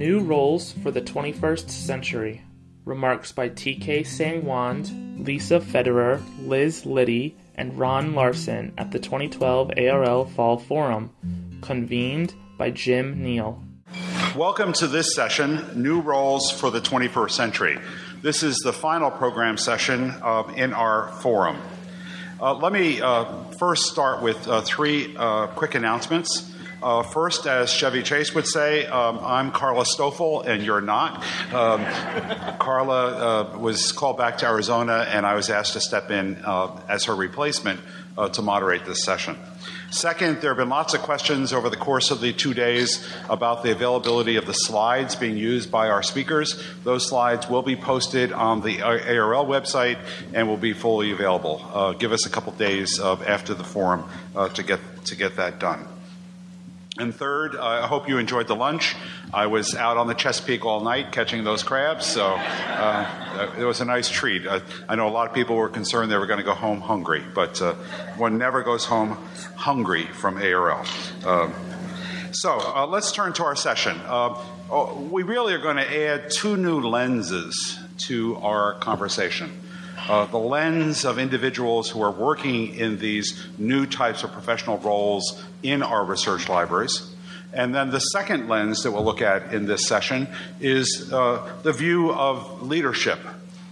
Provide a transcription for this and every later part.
New Roles for the 21st Century. Remarks by T.K. Sangwand, Lisa Federer, Liz Liddy, and Ron Larson at the 2012 ARL Fall Forum, convened by Jim Neal. Welcome to this session, New Roles for the 21st Century. This is the final program session uh, in our forum. Uh, let me uh, first start with uh, three uh, quick announcements. Uh, first, as Chevy Chase would say, um, I'm Carla Stoffle, and you're not. Um, Carla uh, was called back to Arizona, and I was asked to step in uh, as her replacement uh, to moderate this session. Second, there have been lots of questions over the course of the two days about the availability of the slides being used by our speakers. Those slides will be posted on the ARL website and will be fully available. Uh, give us a couple days after the forum uh, to get to get that done. And third, uh, I hope you enjoyed the lunch. I was out on the Chesapeake all night catching those crabs, so uh, it was a nice treat. Uh, I know a lot of people were concerned they were going to go home hungry, but uh, one never goes home hungry from ARL. Um, so uh, let's turn to our session. Uh, oh, we really are going to add two new lenses to our conversation. Uh, the lens of individuals who are working in these new types of professional roles in our research libraries. And then the second lens that we'll look at in this session is uh, the view of leadership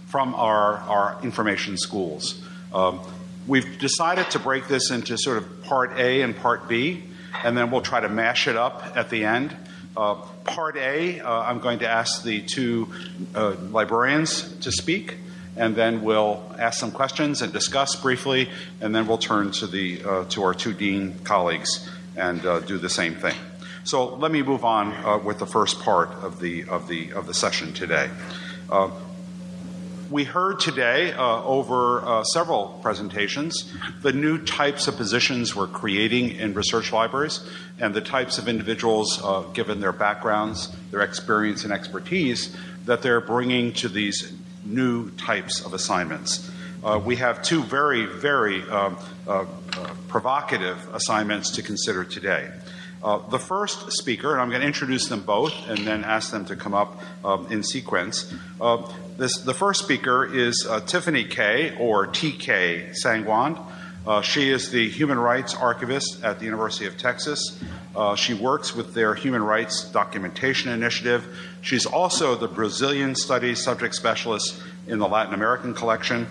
from our, our information schools. Um, we've decided to break this into sort of part A and part B, and then we'll try to mash it up at the end. Uh, part A, uh, I'm going to ask the two uh, librarians to speak and then we'll ask some questions and discuss briefly, and then we'll turn to the uh, to our two dean colleagues and uh, do the same thing. So let me move on uh, with the first part of the of the of the session today. Uh, we heard today uh, over uh, several presentations the new types of positions we're creating in research libraries and the types of individuals, given their backgrounds, their experience, and expertise, that they're bringing to these new types of assignments. Uh, we have two very, very um, uh, uh, provocative assignments to consider today. Uh, the first speaker, and I'm going to introduce them both and then ask them to come up um, in sequence. Uh, this, the first speaker is Tiffany Kay, or TK Sangwand. she is the Human Rights Archivist at the University of Texas. Uh, she works with their Human Rights Documentation Initiative She's also the Brazilian Studies Subject Specialist in the Latin American Collection.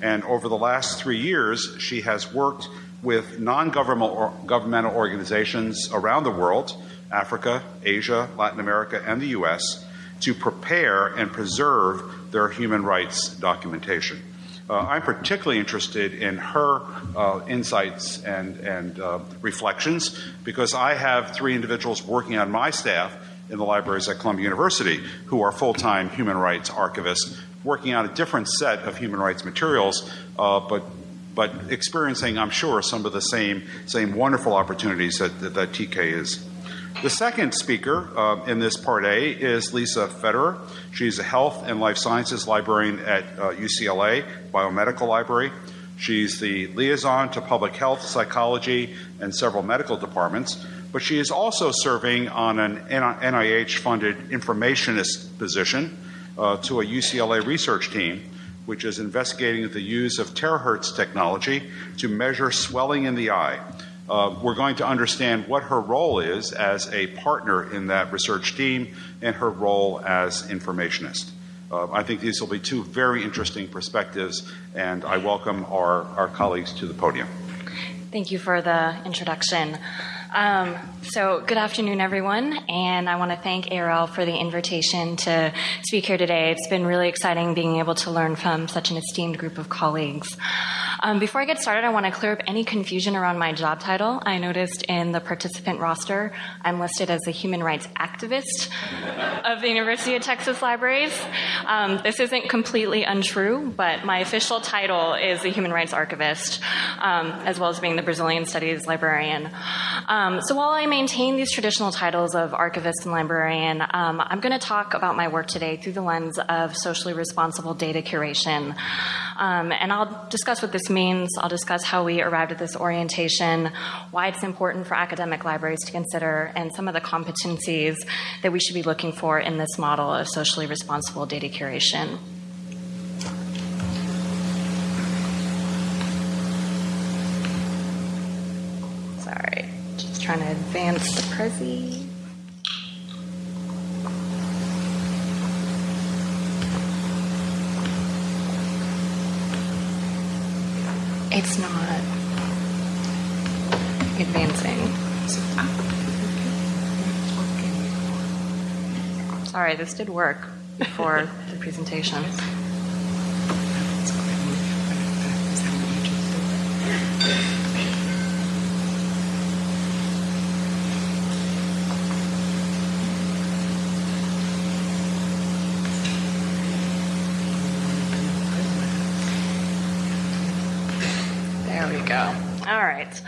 And over the last three years, she has worked with non governmental organizations around the world Africa, Asia, Latin America, and the US to prepare and preserve their human rights documentation. Uh, I'm particularly interested in her uh, insights and, and uh, reflections because I have three individuals working on my staff in the libraries at Columbia University who are full time human rights archivists working on a different set of human rights materials, uh, but but experiencing, I'm sure, some of the same same wonderful opportunities that, that, that TK is. The second speaker uh, in this part A is Lisa Federer. She's a health and life sciences librarian at uh, UCLA Biomedical Library. She's the liaison to public health, psychology, and several medical departments but she is also serving on an NIH funded informationist position uh, to a UCLA research team, which is investigating the use of terahertz technology to measure swelling in the eye. Uh, we're going to understand what her role is as a partner in that research team and her role as informationist. Uh, I think these will be two very interesting perspectives, and I welcome our, our colleagues to the podium. Thank you for the introduction. Um, so, good afternoon, everyone, and I want to thank ARL for the invitation to speak here today. It's been really exciting being able to learn from such an esteemed group of colleagues. Um, before I get started, I want to clear up any confusion around my job title. I noticed in the participant roster, I'm listed as a human rights activist of the University of Texas Libraries. Um, this isn't completely untrue, but my official title is a human rights archivist, um, as well as being the Brazilian studies librarian. Um, so while I maintain these traditional titles of archivist and librarian, um, I'm going to talk about my work today through the lens of socially responsible data curation. Um, and I'll discuss what this means. I'll discuss how we arrived at this orientation, why it's important for academic libraries to consider, and some of the competencies that we should be looking for in this model of socially responsible data curation. Sorry, just trying to advance the Prezi. It's not advancing. Sorry, this did work before the presentation. There we go. All right.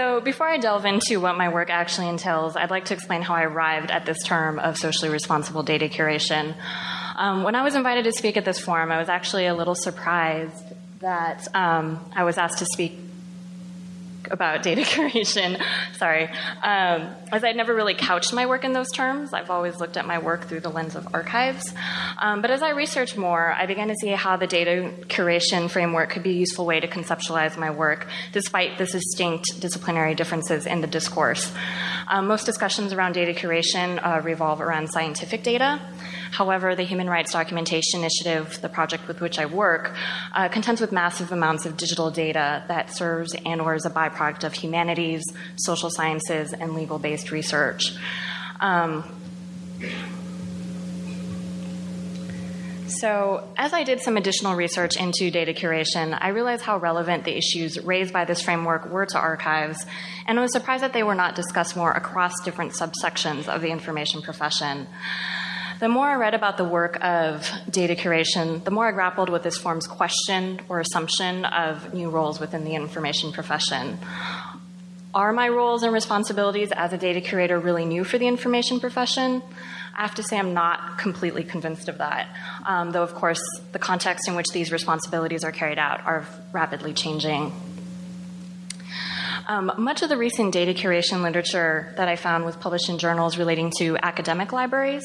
So, before I delve into what my work actually entails, I'd like to explain how I arrived at this term of socially responsible data curation. Um, when I was invited to speak at this forum, I was actually a little surprised that um, I was asked to speak about data curation. Sorry. Um, as I'd never really couched my work in those terms, I've always looked at my work through the lens of archives. Um, but as I researched more, I began to see how the data curation framework could be a useful way to conceptualize my work, despite the distinct disciplinary differences in the discourse. Um, most discussions around data curation uh, revolve around scientific data. However, the Human Rights Documentation Initiative, the project with which I work, uh, contends with massive amounts of digital data that serves and or is a byproduct of humanities, social sciences, and legal-based research. Um, so, as I did some additional research into data curation, I realized how relevant the issues raised by this framework were to archives, and I was surprised that they were not discussed more across different subsections of the information profession. The more I read about the work of data curation, the more I grappled with this form's question or assumption of new roles within the information profession. Are my roles and responsibilities as a data curator really new for the information profession? I have to say I'm not completely convinced of that, um, though, of course, the context in which these responsibilities are carried out are rapidly changing. Um, much of the recent data curation literature that I found was published in journals relating to academic libraries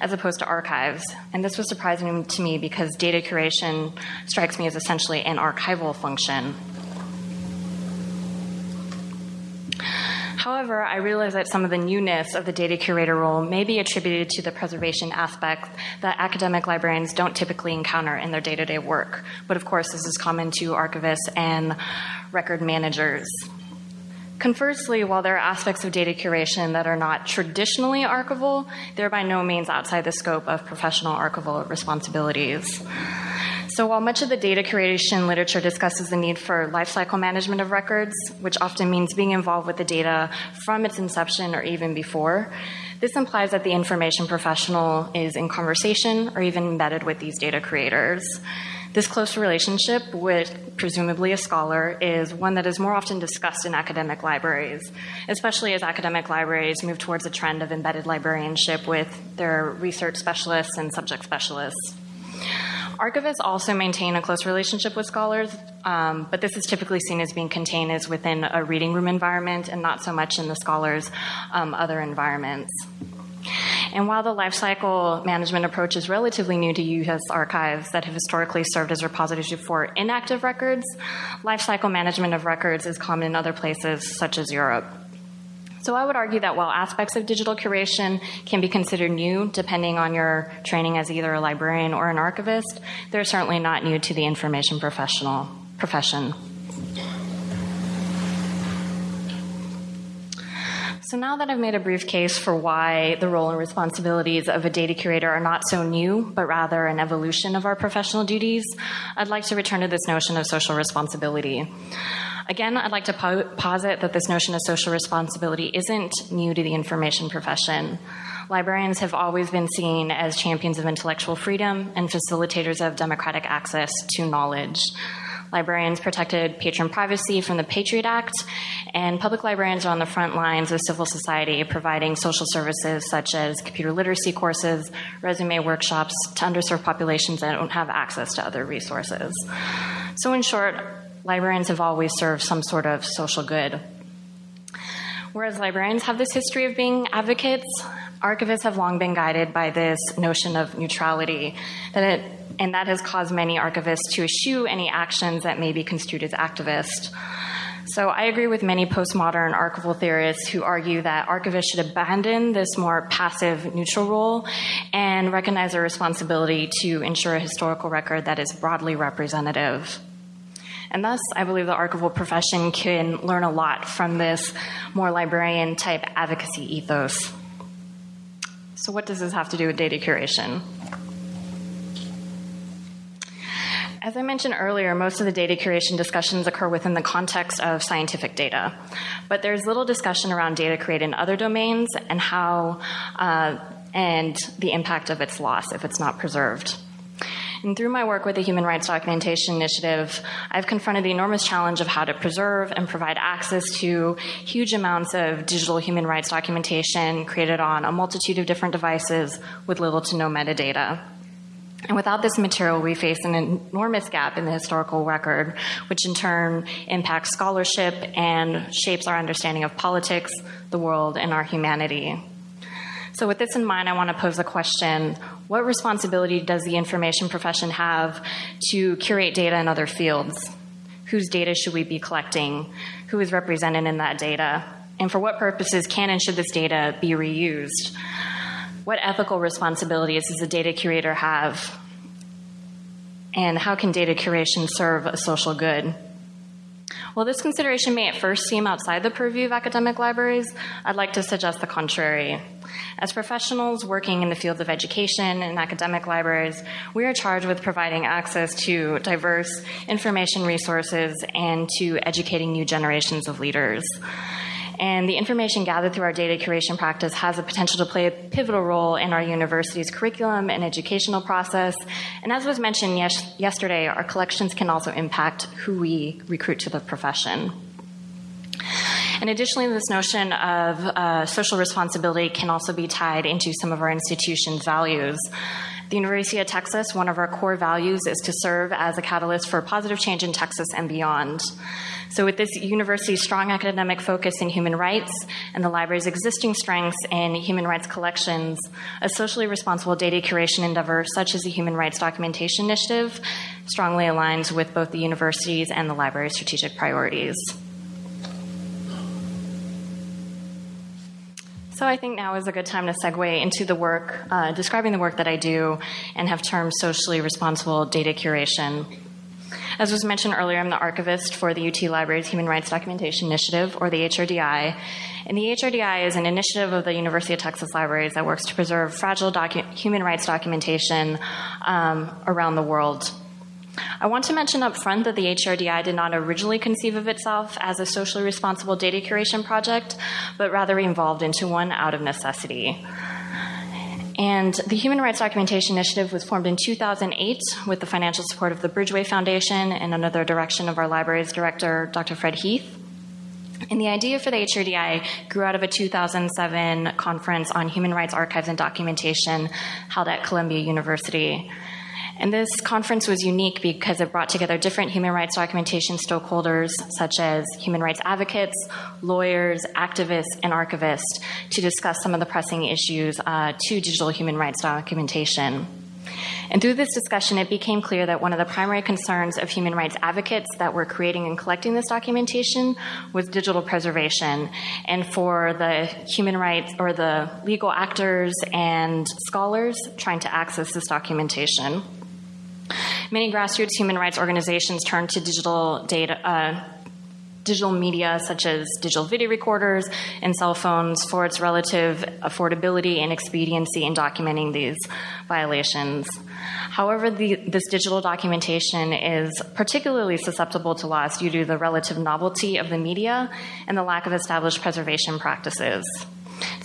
as opposed to archives. And this was surprising to me because data curation strikes me as essentially an archival function. However, I realize that some of the newness of the data curator role may be attributed to the preservation aspects that academic librarians don't typically encounter in their day to day work. But of course, this is common to archivists and record managers. Conversely, while there are aspects of data curation that are not traditionally archival, they're by no means outside the scope of professional archival responsibilities. So, while much of the data curation literature discusses the need for lifecycle management of records, which often means being involved with the data from its inception or even before, this implies that the information professional is in conversation or even embedded with these data creators. This close relationship with presumably a scholar is one that is more often discussed in academic libraries, especially as academic libraries move towards a trend of embedded librarianship with their research specialists and subject specialists. Archivists also maintain a close relationship with scholars, um, but this is typically seen as being contained as within a reading room environment and not so much in the scholar's um, other environments. And while the lifecycle management approach is relatively new to U.S. archives that have historically served as repositories for inactive records, lifecycle management of records is common in other places, such as Europe. So I would argue that while aspects of digital curation can be considered new, depending on your training as either a librarian or an archivist, they're certainly not new to the information professional profession. So now that I've made a brief case for why the role and responsibilities of a data curator are not so new, but rather an evolution of our professional duties, I'd like to return to this notion of social responsibility. Again, I'd like to po- posit that this notion of social responsibility isn't new to the information profession. Librarians have always been seen as champions of intellectual freedom and facilitators of democratic access to knowledge. Librarians protected patron privacy from the Patriot Act, and public librarians are on the front lines of civil society, providing social services such as computer literacy courses, resume workshops to underserved populations that don't have access to other resources. So, in short, librarians have always served some sort of social good. Whereas librarians have this history of being advocates, archivists have long been guided by this notion of neutrality, that it, and that has caused many archivists to eschew any actions that may be construed as activist. So I agree with many postmodern archival theorists who argue that archivists should abandon this more passive, neutral role and recognize a responsibility to ensure a historical record that is broadly representative. And thus, I believe the archival profession can learn a lot from this more librarian type advocacy ethos. So, what does this have to do with data curation? As I mentioned earlier, most of the data curation discussions occur within the context of scientific data, but there's little discussion around data created in other domains and how uh, and the impact of its loss if it's not preserved. And through my work with the Human Rights Documentation Initiative, I've confronted the enormous challenge of how to preserve and provide access to huge amounts of digital human rights documentation created on a multitude of different devices with little to no metadata. And without this material, we face an enormous gap in the historical record, which in turn impacts scholarship and shapes our understanding of politics, the world, and our humanity. So, with this in mind, I want to pose the question what responsibility does the information profession have to curate data in other fields? Whose data should we be collecting? Who is represented in that data? And for what purposes can and should this data be reused? What ethical responsibilities does a data curator have? And how can data curation serve a social good? While this consideration may at first seem outside the purview of academic libraries, I'd like to suggest the contrary. As professionals working in the field of education and academic libraries, we are charged with providing access to diverse information resources and to educating new generations of leaders. And the information gathered through our data curation practice has the potential to play a pivotal role in our university's curriculum and educational process. And as was mentioned yes- yesterday, our collections can also impact who we recruit to the profession. And additionally, this notion of uh, social responsibility can also be tied into some of our institution's values. The University of Texas, one of our core values is to serve as a catalyst for positive change in Texas and beyond. So, with this university's strong academic focus in human rights and the library's existing strengths in human rights collections, a socially responsible data curation endeavor such as the Human Rights Documentation Initiative strongly aligns with both the university's and the library's strategic priorities. So I think now is a good time to segue into the work, uh, describing the work that I do and have termed socially responsible data curation. As was mentioned earlier, I'm the archivist for the UT Library's Human Rights Documentation Initiative, or the HRDI. And the HRDI is an initiative of the University of Texas Libraries that works to preserve fragile human rights documentation um, around the world. I want to mention up front that the HRDI did not originally conceive of itself as a socially responsible data curation project, but rather evolved into one out of necessity. And the Human Rights Documentation Initiative was formed in 2008 with the financial support of the Bridgeway Foundation and under the direction of our library's director, Dr. Fred Heath. And the idea for the HRDI grew out of a 2007 conference on human rights archives and documentation held at Columbia University. And this conference was unique because it brought together different human rights documentation stakeholders, such as human rights advocates, lawyers, activists, and archivists, to discuss some of the pressing issues uh, to digital human rights documentation. And through this discussion, it became clear that one of the primary concerns of human rights advocates that were creating and collecting this documentation was digital preservation. And for the human rights or the legal actors and scholars trying to access this documentation. Many grassroots human rights organizations turn to digital data. Uh, digital media such as digital video recorders and cell phones for its relative affordability and expediency in documenting these violations. However, the, this digital documentation is particularly susceptible to loss due to the relative novelty of the media and the lack of established preservation practices.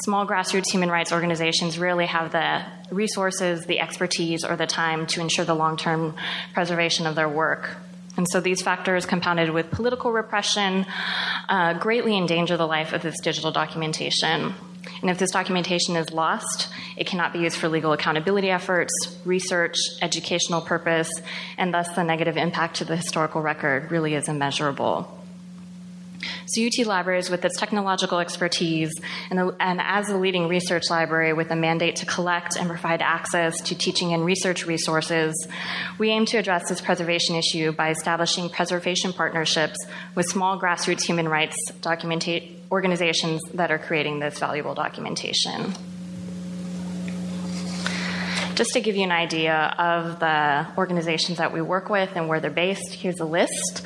Small grassroots human rights organizations rarely have the resources, the expertise, or the time to ensure the long term preservation of their work. And so these factors, compounded with political repression, uh, greatly endanger the life of this digital documentation. And if this documentation is lost, it cannot be used for legal accountability efforts, research, educational purpose, and thus the negative impact to the historical record really is immeasurable. So UT Libraries, with its technological expertise and, and, as a leading research library with a mandate to collect and provide access to teaching and research resources, we aim to address this preservation issue by establishing preservation partnerships with small grassroots human rights organizations that are creating this valuable documentation. Just to give you an idea of the organizations that we work with and where they're based, here's a list.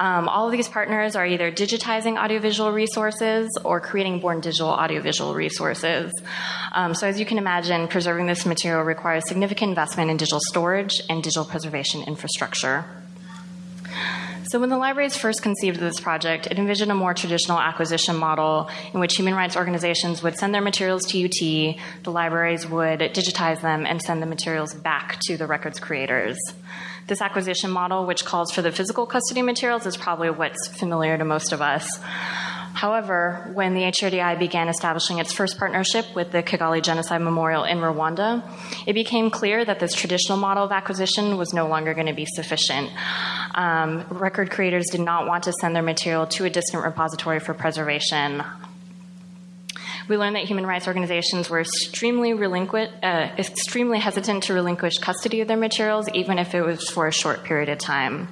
Um, all of these partners are either digitizing audiovisual resources or creating born digital audiovisual resources. Um, so, as you can imagine, preserving this material requires significant investment in digital storage and digital preservation infrastructure. So, when the libraries first conceived of this project, it envisioned a more traditional acquisition model in which human rights organizations would send their materials to UT, the libraries would digitize them, and send the materials back to the records creators. This acquisition model, which calls for the physical custody materials, is probably what's familiar to most of us. However, when the HRDI began establishing its first partnership with the Kigali Genocide Memorial in Rwanda, it became clear that this traditional model of acquisition was no longer going to be sufficient. Um, record creators did not want to send their material to a distant repository for preservation we learned that human rights organizations were extremely, uh, extremely hesitant to relinquish custody of their materials, even if it was for a short period of time.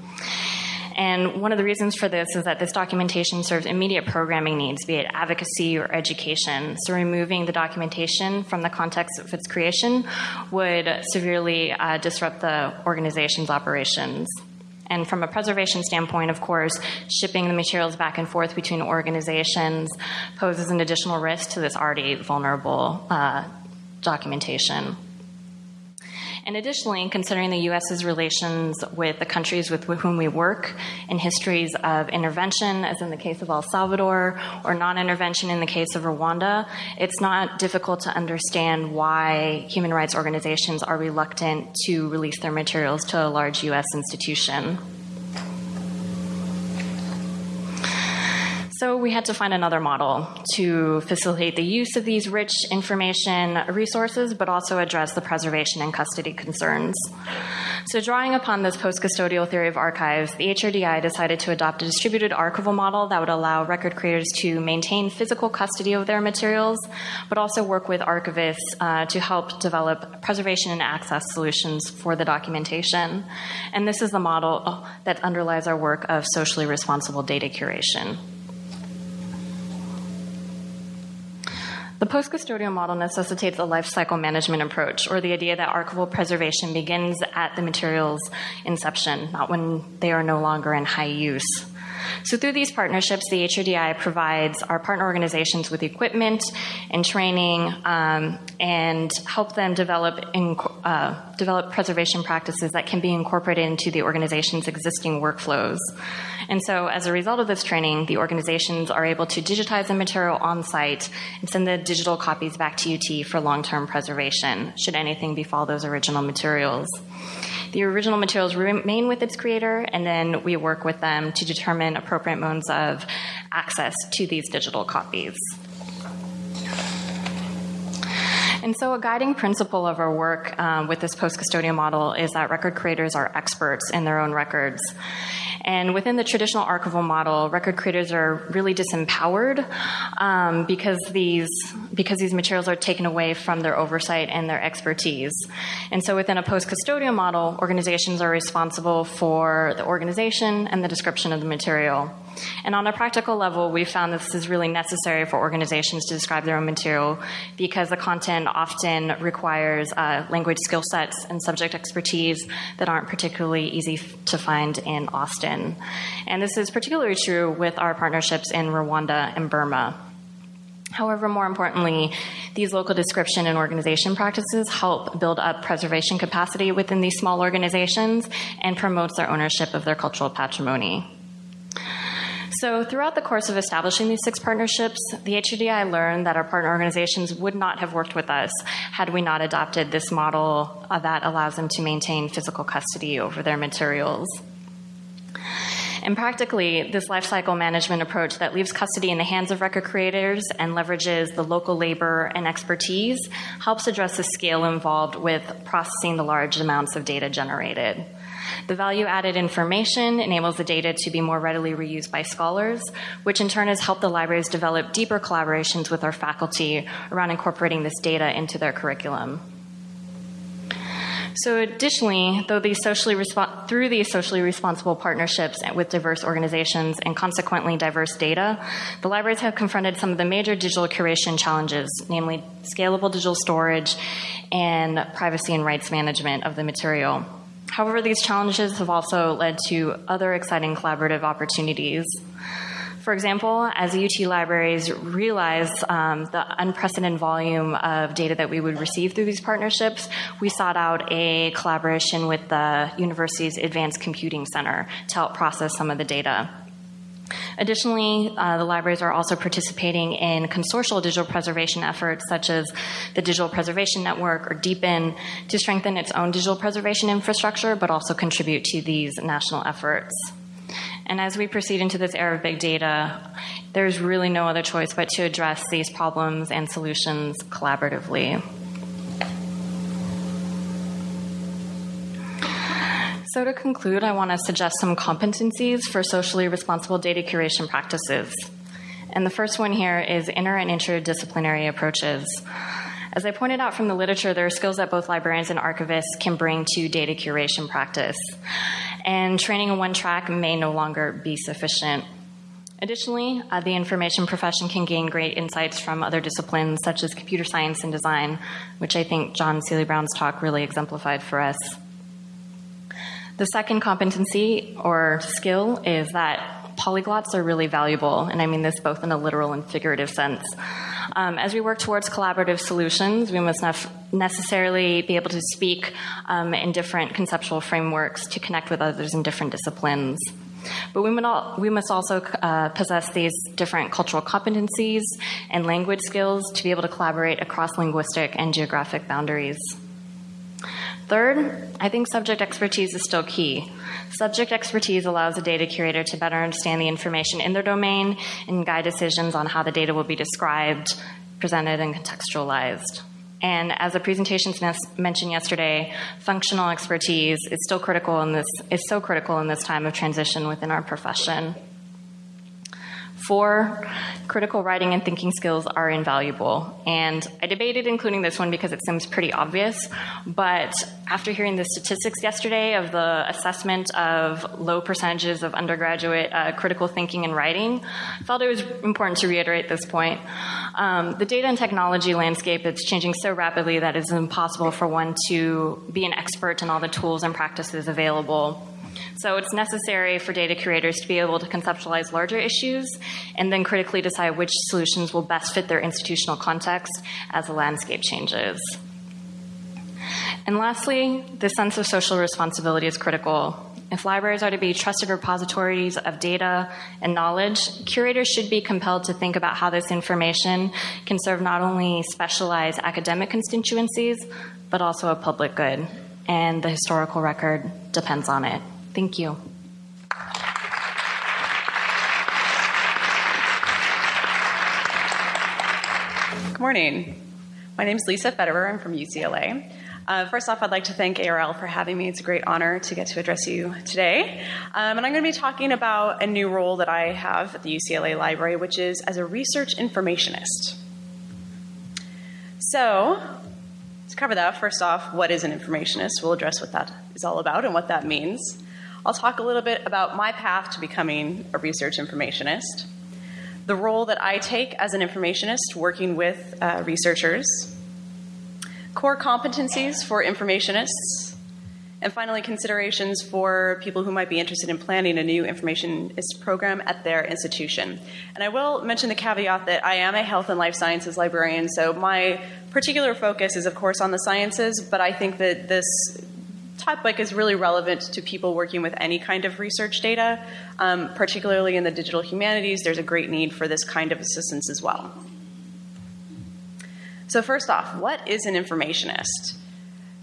And one of the reasons for this is that this documentation serves immediate programming needs, be it advocacy or education. So, removing the documentation from the context of its creation would severely uh, disrupt the organization's operations. And from a preservation standpoint, of course, shipping the materials back and forth between organizations poses an additional risk to this already vulnerable uh, documentation. And additionally, considering the U.S.'s relations with the countries with whom we work and histories of intervention, as in the case of El Salvador, or non intervention in the case of Rwanda, it's not difficult to understand why human rights organizations are reluctant to release their materials to a large U.S. institution. So we had to find another model to facilitate the use of these rich information resources, but also address the preservation and custody concerns. So, drawing upon this post custodial theory of archives, the HRDI decided to adopt a distributed archival model that would allow record creators to maintain physical custody of their materials, but also work with archivists uh, to help develop preservation and access solutions for the documentation. And this is the model that underlies our work of socially responsible data curation. The post custodial model necessitates a life cycle management approach, or the idea that archival preservation begins at the material's inception, not when they are no longer in high use. So, through these partnerships, the HRDI provides our partner organizations with equipment and training um, and help them develop, in, uh, develop preservation practices that can be incorporated into the organization's existing workflows. And so, as a result of this training, the organizations are able to digitize the material on site and send the digital copies back to UT for long term preservation, should anything befall those original materials. The original materials remain with its creator, and then we work with them to determine appropriate modes of access to these digital copies. And so, a guiding principle of our work um, with this post custodial model is that record creators are experts in their own records. And within the traditional archival model, record creators are really disempowered um, because these because these materials are taken away from their oversight and their expertise. And so, within a post-custodial model, organizations are responsible for the organization and the description of the material. And on a practical level, we found that this is really necessary for organizations to describe their own material because the content often requires uh, language skill sets and subject expertise that aren't particularly easy to find in Austin. And this is particularly true with our partnerships in Rwanda and Burma. However, more importantly, these local description and organization practices help build up preservation capacity within these small organizations and promotes their ownership of their cultural patrimony. So, throughout the course of establishing these six partnerships, the HRDI learned that our partner organizations would not have worked with us had we not adopted this model uh, that allows them to maintain physical custody over their materials. And practically, this lifecycle management approach that leaves custody in the hands of record creators and leverages the local labor and expertise helps address the scale involved with processing the large amounts of data generated. The value added information enables the data to be more readily reused by scholars, which in turn has helped the libraries develop deeper collaborations with our faculty around incorporating this data into their curriculum. So, additionally, though these through these socially responsible partnerships with diverse organizations and consequently diverse data, the libraries have confronted some of the major digital curation challenges, namely scalable digital storage and privacy and rights management of the material. However, these challenges have also led to other exciting collaborative opportunities. For example, as UT libraries realize um, the unprecedented volume of data that we would receive through these partnerships, we sought out a collaboration with the university's Advanced Computing Center to help process some of the data. Additionally, uh, the libraries are also participating in consortial digital preservation efforts such as the Digital Preservation Network or DPN to strengthen its own digital preservation infrastructure, but also contribute to these national efforts. And as we proceed into this era of big data, there's really no other choice but to address these problems and solutions collaboratively. So, to conclude, I want to suggest some competencies for socially responsible data curation practices. And the first one here is inter and interdisciplinary approaches. As I pointed out from the literature, there are skills that both librarians and archivists can bring to data curation practice and training in one track may no longer be sufficient. Additionally, uh, the information profession can gain great insights from other disciplines such as computer science and design, which I think John Seely Brown's talk really exemplified for us. The second competency or skill is that polyglots are really valuable, and I mean this both in a literal and figurative sense. Um, as we work towards collaborative solutions, we must not necessarily be able to speak um, in different conceptual frameworks to connect with others in different disciplines. But we, we must also uh, possess these different cultural competencies and language skills to be able to collaborate across linguistic and geographic boundaries. Third, I think subject expertise is still key. Subject expertise allows a data curator to better understand the information in their domain and guide decisions on how the data will be described, presented, and contextualized. And as the presentations mentioned yesterday, functional expertise is still critical in this is so critical in this time of transition within our profession. Four, critical writing and thinking skills are invaluable. And I debated including this one because it seems pretty obvious, but after hearing the statistics yesterday of the assessment of low percentages of undergraduate uh, critical thinking and writing, I felt it was important to reiterate this point. Um, the data and technology landscape is changing so rapidly that it's impossible for one to be an expert in all the tools and practices available. So it's necessary for data curators to be able to conceptualize larger issues and then critically decide which solutions will best fit their institutional context as the landscape changes. And lastly, the sense of social responsibility is critical. If libraries are to be trusted repositories of data and knowledge, curators should be compelled to think about how this information can serve not only specialized academic constituencies, but also a public good. And the historical record depends on it. Thank you. Good morning. My name is Lisa Federer. I'm from UCLA. Uh, first off, I'd like to thank ARL for having me. It's a great honor to get to address you today. Um, and I'm going to be talking about a new role that I have at the UCLA Library, which is as a research informationist. So, to cover that, first off, what is an informationist? We'll address what that is all about and what that means. I'll talk a little bit about my path to becoming a research informationist, the role that I take as an informationist working with uh, researchers, core competencies for informationists, and finally, considerations for people who might be interested in planning a new informationist program at their institution. And I will mention the caveat that I am a health and life sciences librarian, so my particular focus is, of course, on the sciences, but I think that this topic is really relevant to people working with any kind of research data, um, particularly in the digital humanities. There's a great need for this kind of assistance as well. So, first off, what is an informationist?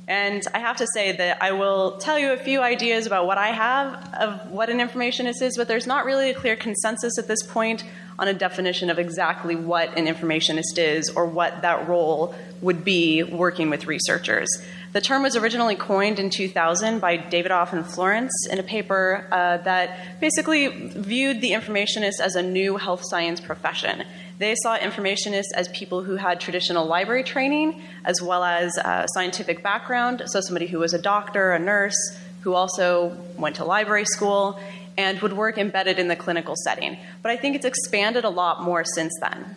And I have to say that I will tell you a few ideas about what I have of what an informationist is, but there's not really a clear consensus at this point on a definition of exactly what an informationist is or what that role would be working with researchers. The term was originally coined in 2000 by Davidoff and Florance in a paper uh, that basically viewed the informationist as a new health science profession. They saw informationists as people who had traditional library training as well as uh, scientific background, so somebody who was a doctor, a nurse, who also went to library school, and would work embedded in the clinical setting. But I think it's expanded a lot more since then.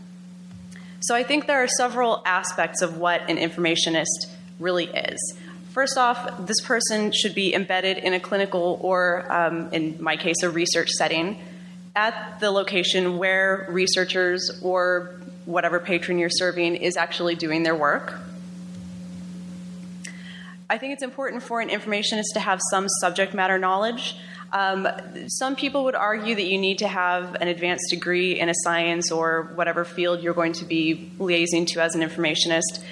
So I think there are several aspects of what an informationist really is. First off, this person should be embedded in a clinical or, um, in my case, a research setting at the location where researchers or whatever patron you're serving is actually doing their work. I think it's important for an informationist to have some subject matter knowledge. Um, some people would argue that you need to have an advanced degree in a science or whatever field you're going to be liaising to as an informationist.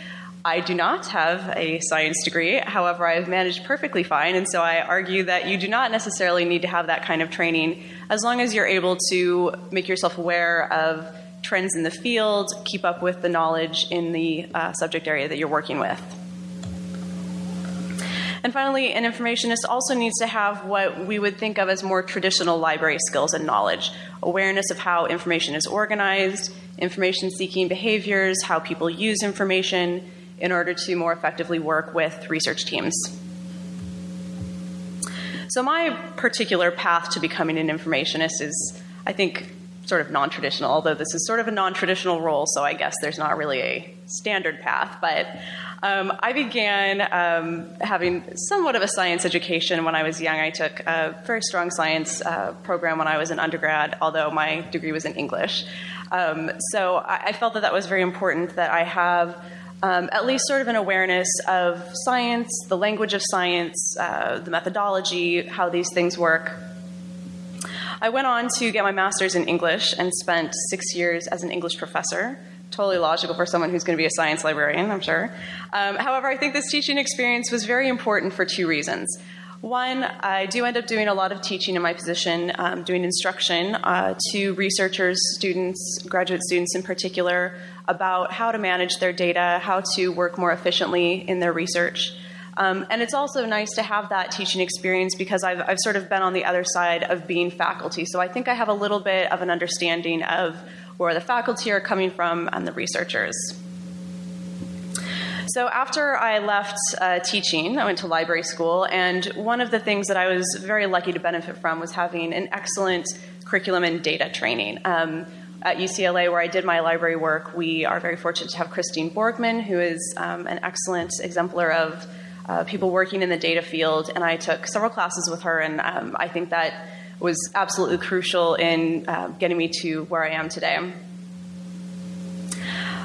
I do not have a science degree. However, I've managed perfectly fine, and so I argue that you do not necessarily need to have that kind of training as long as you're able to make yourself aware of trends in the field, keep up with the knowledge in the uh, subject area that you're working with. And finally, an informationist also needs to have what we would think of as more traditional library skills and knowledge awareness of how information is organized, information seeking behaviors, how people use information, in order to more effectively work with research teams. So, my particular path to becoming an informationist is, I think, sort of non traditional, although this is sort of a non traditional role, so I guess there's not really a standard path. But um, I began um, having somewhat of a science education when I was young. I took a very strong science uh, program when I was an undergrad, although my degree was in English. Um, so I, I felt that that was very important that I have um, at least sort of an awareness of science, the language of science, uh, the methodology, how these things work. I went on to get my master's in English and spent six years as an English professor. Totally logical for someone who's going to be a science librarian, I'm sure. Um, however, I think this teaching experience was very important for two reasons. One, I do end up doing a lot of teaching in my position, um, doing instruction uh, to researchers, students, graduate students in particular, about how to manage their data, how to work more efficiently in their research. Um, and it's also nice to have that teaching experience because I've, I've sort of been on the other side of being faculty. So I think I have a little bit of an understanding of where the faculty are coming from and the researchers. So after I left uh, teaching, I went to library school, and one of the things that I was very lucky to benefit from was having an excellent curriculum and data training. Um, at UCLA, where I did my library work, we are very fortunate to have Christine Borgman, who is um, an excellent exemplar of uh, people working in the data field. And I took several classes with her, and um, I think that was absolutely crucial in uh, getting me to where I am today.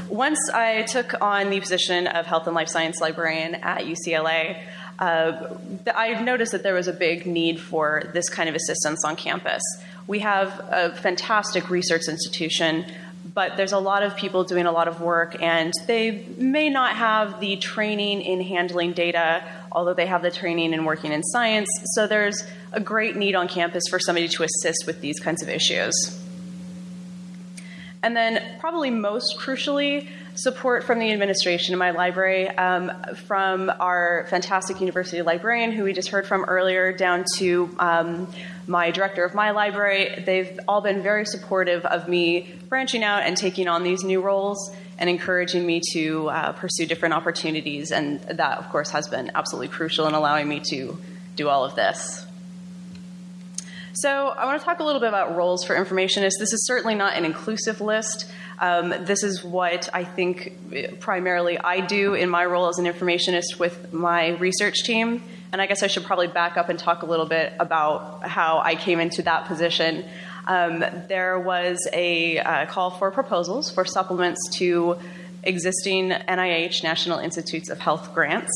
Once I took on the position of health and life science librarian at UCLA, uh, I noticed that there was a big need for this kind of assistance on campus. We have a fantastic research institution, but there's a lot of people doing a lot of work, and they may not have the training in handling data, although they have the training in working in science. So there's a great need on campus for somebody to assist with these kinds of issues. And then, probably most crucially, support from the administration in my library, um, from our fantastic university librarian, who we just heard from earlier, down to um, my director of my library. They've all been very supportive of me branching out and taking on these new roles and encouraging me to uh, pursue different opportunities. And that, of course, has been absolutely crucial in allowing me to do all of this. So, I want to talk a little bit about roles for informationists. This is certainly not an inclusive list. Um, this is what I think primarily I do in my role as an informationist with my research team. And I guess I should probably back up and talk a little bit about how I came into that position. Um, there was a uh, call for proposals for supplements to existing NIH, National Institutes of Health grants.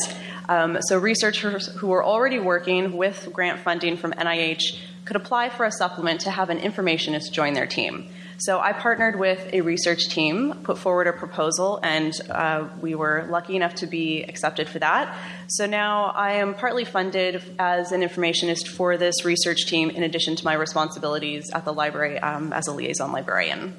Um, so, researchers who were already working with grant funding from NIH could apply for a supplement to have an informationist join their team. So I partnered with a research team, put forward a proposal, and uh, we were lucky enough to be accepted for that. So now I am partly funded as an informationist for this research team, in addition to my responsibilities at the library um, as a liaison librarian.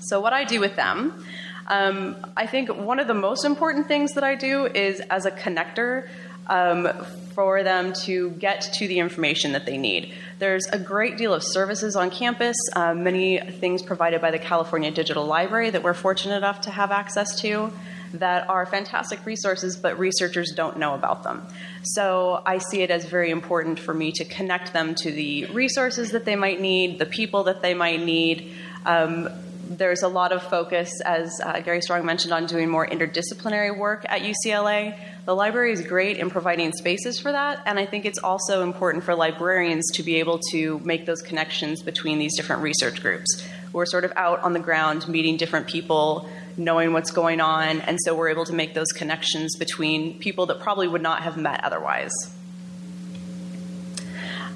So, what I do with them. Um, I think one of the most important things that I do is as a connector um, for them to get to the information that they need. There's a great deal of services on campus, uh, many things provided by the California Digital Library that we're fortunate enough to have access to that are fantastic resources, but researchers don't know about them. So I see it as very important for me to connect them to the resources that they might need, the people that they might need. Um, there's a lot of focus, as uh, Gary Strong mentioned, on doing more interdisciplinary work at UCLA. The library is great in providing spaces for that, and I think it's also important for librarians to be able to make those connections between these different research groups. We're sort of out on the ground meeting different people, knowing what's going on, and so we're able to make those connections between people that probably would not have met otherwise.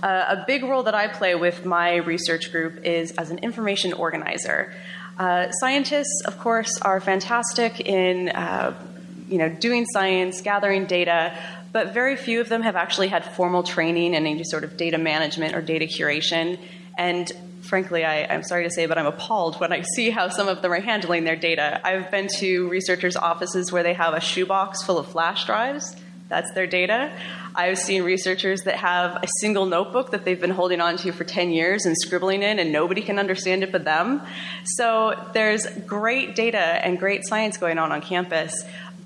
Uh, a big role that I play with my research group is as an information organizer. Uh, scientists, of course, are fantastic in uh, you know, doing science, gathering data, but very few of them have actually had formal training in any sort of data management or data curation. And frankly, I, am sorry to say, but I'm appalled when I see how some of them are handling their data. I've been to researchers' offices where they have a shoebox full of flash drives. That's their data. I've seen researchers that have a single notebook that they've been holding on to for 10 years and scribbling in, and nobody can understand it but them. So there's great data and great science going on on campus,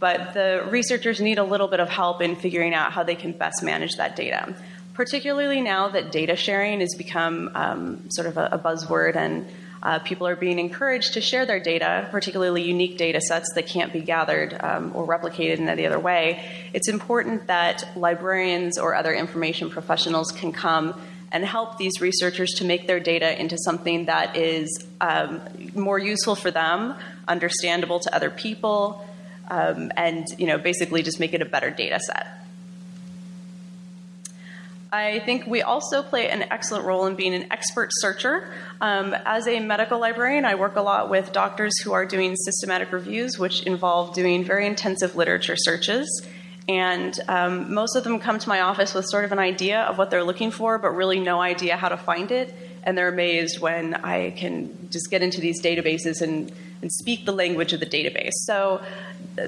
but the researchers need a little bit of help in figuring out how they can best manage that data. Particularly now that data sharing has become um, sort of a, a buzzword and uh, people are being encouraged to share their data, particularly unique data sets that can't be gathered um, or replicated in any other way. It's important that librarians or other information professionals can come and help these researchers to make their data into something that is um, more useful for them, understandable to other people, um, and you know basically just make it a better data set. I think we also play an excellent role in being an expert searcher. Um, as a medical librarian, I work a lot with doctors who are doing systematic reviews, which involve doing very intensive literature searches. And um, most of them come to my office with sort of an idea of what they're looking for, but really no idea how to find it. And they're amazed when I can just get into these databases and, and speak the language of the database. So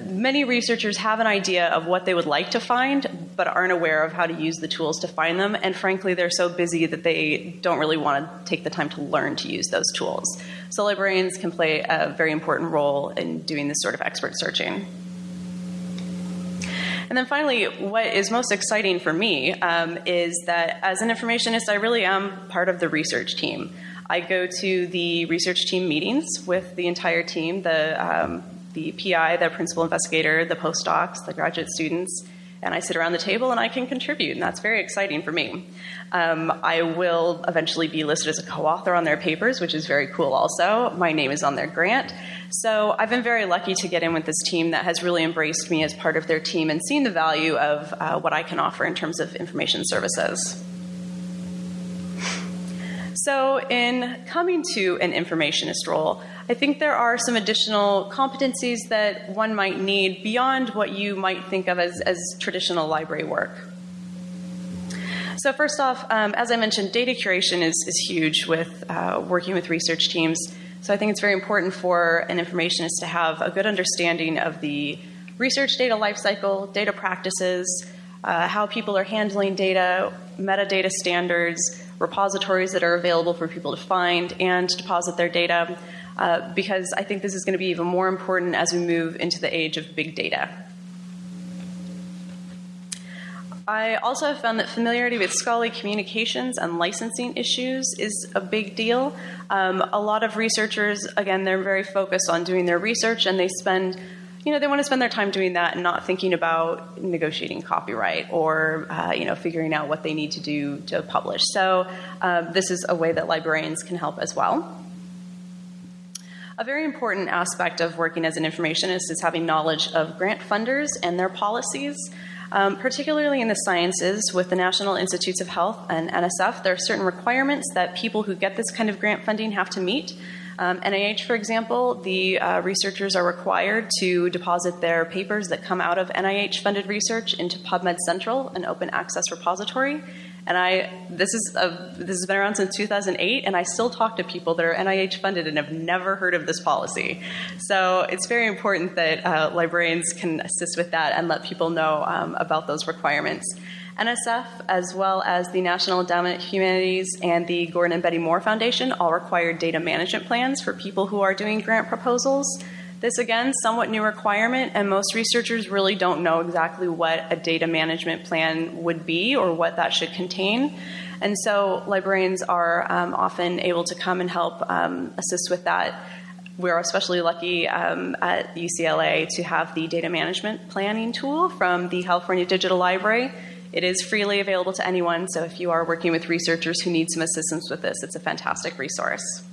many researchers have an idea of what they would like to find, but aren't aware of how to use the tools to find them. And frankly, they're so busy that they don't really want to take the time to learn to use those tools. So librarians can play a very important role in doing this sort of expert searching. And then finally, what is most exciting for me um, is that as an informationist, I really am part of the research team. I go to the research team meetings with the entire team, the um, the PI, the principal investigator, the postdocs, the graduate students, and I sit around the table and I can contribute, and that's very exciting for me. Um, I will eventually be listed as a co author on their papers, which is very cool also. My name is on their grant. So I've been very lucky to get in with this team that has really embraced me as part of their team and seen the value of uh, what I can offer in terms of information services. So, in coming to an informationist role, I think there are some additional competencies that one might need beyond what you might think of as, as traditional library work. So, first off, um, as I mentioned, data curation is, is huge with uh, working with research teams. So, I think it's very important for an informationist to have a good understanding of the research data lifecycle, data practices, uh, how people are handling data, metadata standards, repositories that are available for people to find and deposit their data uh, because I think this is going to be even more important as we move into the age of big data. I also have found that familiarity with scholarly communications and licensing issues is a big deal. Um, a lot of researchers, again, they're very focused on doing their research and they spend you know, they want to spend their time doing that and not thinking about negotiating copyright or, uh, you know, figuring out what they need to do to publish. So, uh, this is a way that librarians can help as well. A very important aspect of working as an informationist is having knowledge of grant funders and their policies. Um, particularly in the sciences, with the National Institutes of Health and NSF, there are certain requirements that people who get this kind of grant funding have to meet. Um, NIH, for example, the uh, researchers are required to deposit their papers that come out of NIH funded research into PubMed Central, an open access repository. And I, this is a, this has been around since 2008, and I still talk to people that are NIH funded and have never heard of this policy. So it's very important that uh, librarians can assist with that and let people know um, about those requirements. NSF, as well as the National Endowment Humanities and the Gordon and Betty Moore Foundation, all require data management plans for people who are doing grant proposals. This, again, somewhat new requirement, and most researchers really don't know exactly what a data management plan would be or what that should contain. And so librarians are um, often able to come and help um, assist with that. We're especially lucky um, at UCLA to have the data management planning tool from the California Digital Library. It is freely available to anyone, so if you are working with researchers who need some assistance with this, it's a fantastic resource.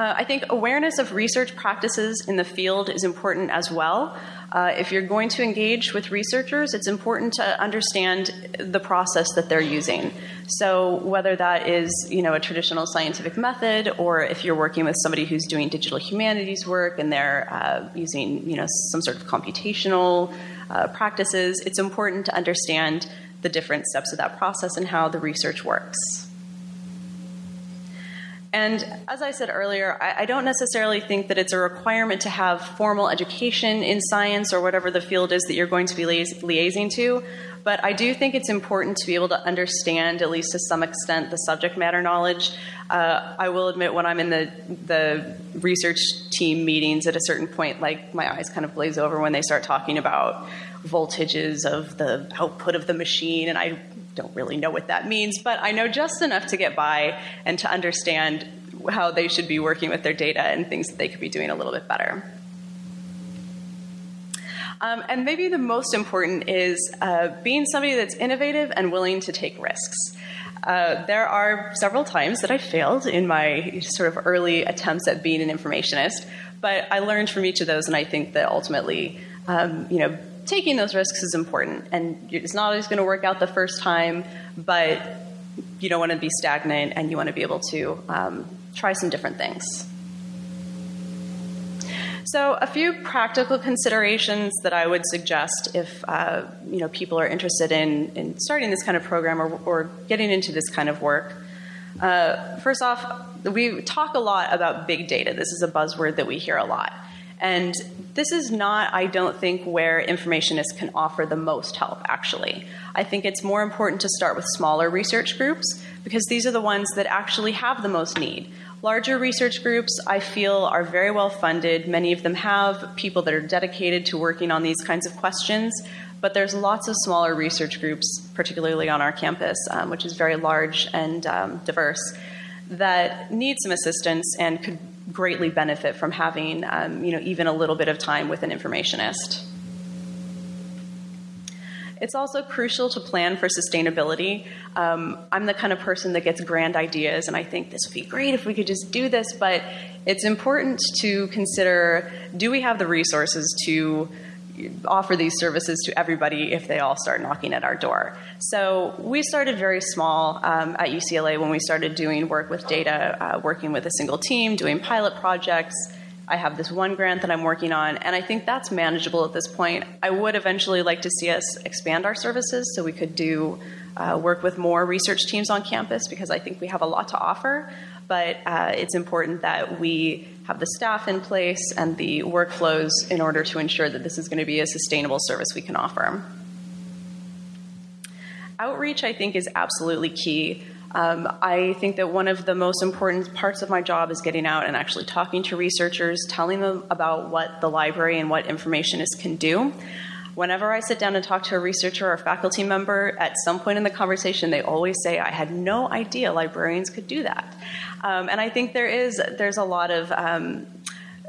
Uh, I think awareness of research practices in the field is important as well. Uh, if you're going to engage with researchers, it's important to understand the process that they're using. So whether that is, you know, a traditional scientific method, or if you're working with somebody who's doing digital humanities work and they're uh, using, you know, some sort of computational uh, practices, it's important to understand the different steps of that process and how the research works. And as I said earlier, I, I, don't necessarily think that it's a requirement to have formal education in science or whatever the field is that you're going to be liaising to. But I do think it's important to be able to understand, at least to some extent, the subject matter knowledge. Uh, I will admit, when I'm in the the research team meetings, at a certain point, like my eyes kind of glaze over when they start talking about voltages of the output of the machine, and I don't really know what that means, but I know just enough to get by and to understand how they should be working with their data and things that they could be doing a little bit better. Um, and maybe the most important is uh, being somebody that's innovative and willing to take risks. Uh, there are several times that I failed in my sort of early attempts at being an informationist, but I learned from each of those, and I think that ultimately, um, you know, taking those risks is important. And it's not always going to work out the first time, but you don't want to be stagnant and you want to be able to um, try some different things. So, a few practical considerations that I would suggest if uh, you know people are interested in, in starting this kind of program or, or getting into this kind of work. Uh, first off, we talk a lot about big data. This is a buzzword that we hear a lot. And this is not, I don't think, where informationists can offer the most help, actually. I think it's more important to start with smaller research groups because these are the ones that actually have the most need. Larger research groups, I feel, are very well funded. Many of them have people that are dedicated to working on these kinds of questions, but there's lots of smaller research groups, particularly on our campus, um, which is very large and um, diverse, that need some assistance and could greatly benefit from having um, you know even a little bit of time with an informationist. It's also crucial to plan for sustainability. Um, I'm the kind of person that gets grand ideas, and I think this would be great if we could just do this, but it's important to consider do we have the resources to offer these services to everybody if they all start knocking at our door. So we started very small um, at UCLA when we started doing work with data, uh, working with a single team, doing pilot projects. I have this one grant that I'm working on, and I think that's manageable at this point. I would eventually like to see us expand our services so we could do uh, work with more research teams on campus because I think we have a lot to offer. But uh, it's important that we have the staff in place and the workflows in order to ensure that this is going to be a sustainable service we can offer. Outreach, I think, is absolutely key. Um, I think that one of the most important parts of my job is getting out and actually talking to researchers, telling them about what the library and what informationists can do. Whenever I sit down and talk to a researcher or faculty member, at some point in the conversation, they always say, I had no idea librarians could do that. Um, and I think there is there's a lot of um,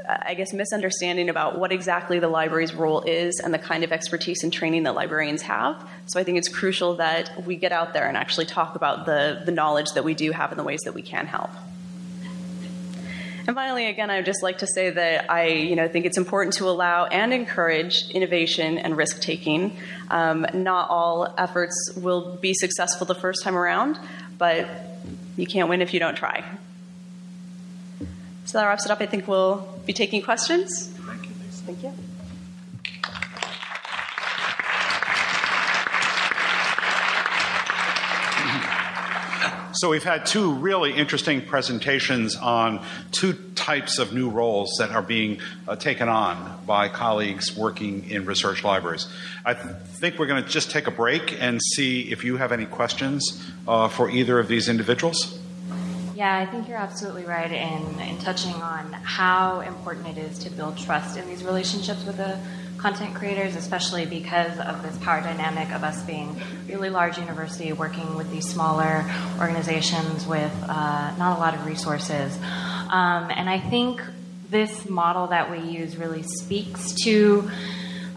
I guess misunderstanding about what exactly the library's role is and the kind of expertise and training that librarians have. So I think it's crucial that we get out there and actually talk about the, the knowledge that we do have and the ways that we can help. And finally, again, I would just like to say that I, you know, think it's important to allow and encourage innovation and risk taking. Um, not all efforts will be successful the first time around, but you can't win if you don't try. So that wraps it up. I think we'll be taking questions. Thank you, Lisa. Thank you. So we've had two really interesting presentations on two types of new roles that are being uh, taken on by colleagues working in research libraries. I th- think we're going to just take a break and see if you have any questions uh, for either of these individuals. Yeah, I think you're absolutely right in, in touching on how important it is to build trust in these relationships with the content creators, especially because of this power dynamic of us being a really large university working with these smaller organizations with uh, not a lot of resources. Um, and I think this model that we use really speaks to.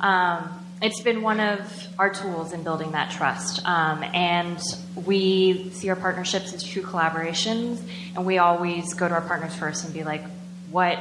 Um, it's been one of our tools in building that trust. Um, and we see our partnerships as true collaborations, and we always go to our partners first and be like, what,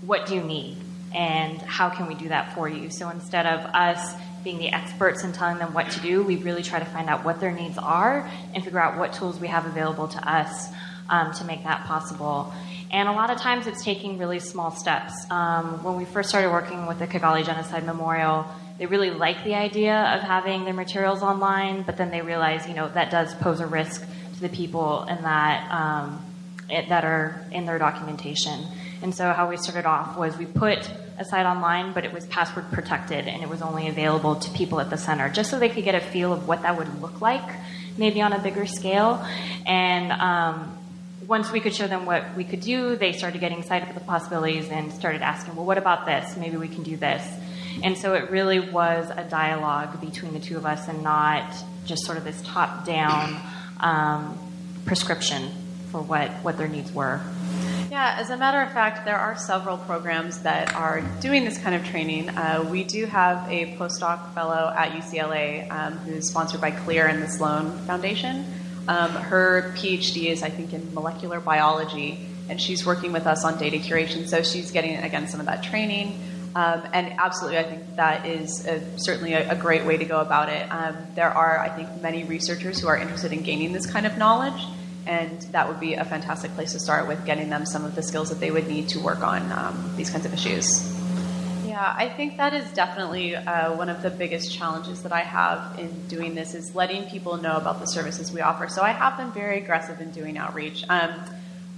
what do you need? And how can we do that for you? So instead of us being the experts and telling them what to do, we really try to find out what their needs are and figure out what tools we have available to us um, to make that possible. And a lot of times it's taking really small steps. Um, when we first started working with the Kigali Genocide Memorial, they really liked the idea of having their materials online, but then they realized, you know, that does pose a risk to the people and that um, it, that are in their documentation. And so how we started off was we put a site online, but it was password protected and it was only available to people at the center, just so they could get a feel of what that would look like, maybe on a bigger scale. And um, once we could show them what we could do, they started getting excited for the possibilities and started asking, well, what about this? Maybe we can do this. And so it really was a dialogue between the two of us and not just sort of this top down um, prescription for what, what their needs were. Yeah, as a matter of fact, there are several programs that are doing this kind of training. Uh, we do have a postdoc fellow at UCLA um, who's sponsored by CLIR and the Sloan Foundation. Um, her PhD is, I think, in molecular biology, and she's working with us on data curation. So she's getting, again, some of that training. Um, and absolutely, I think that is a, certainly a, a, great way to go about it. Um, there are, I think, many researchers who are interested in gaining this kind of knowledge and that would be a fantastic place to start with getting them some of the skills that they would need to work on um, these kinds of issues. Yeah, I think that is definitely uh, one of the biggest challenges that I have in doing this is letting people know about the services we offer. So I have been very aggressive in doing outreach. Um,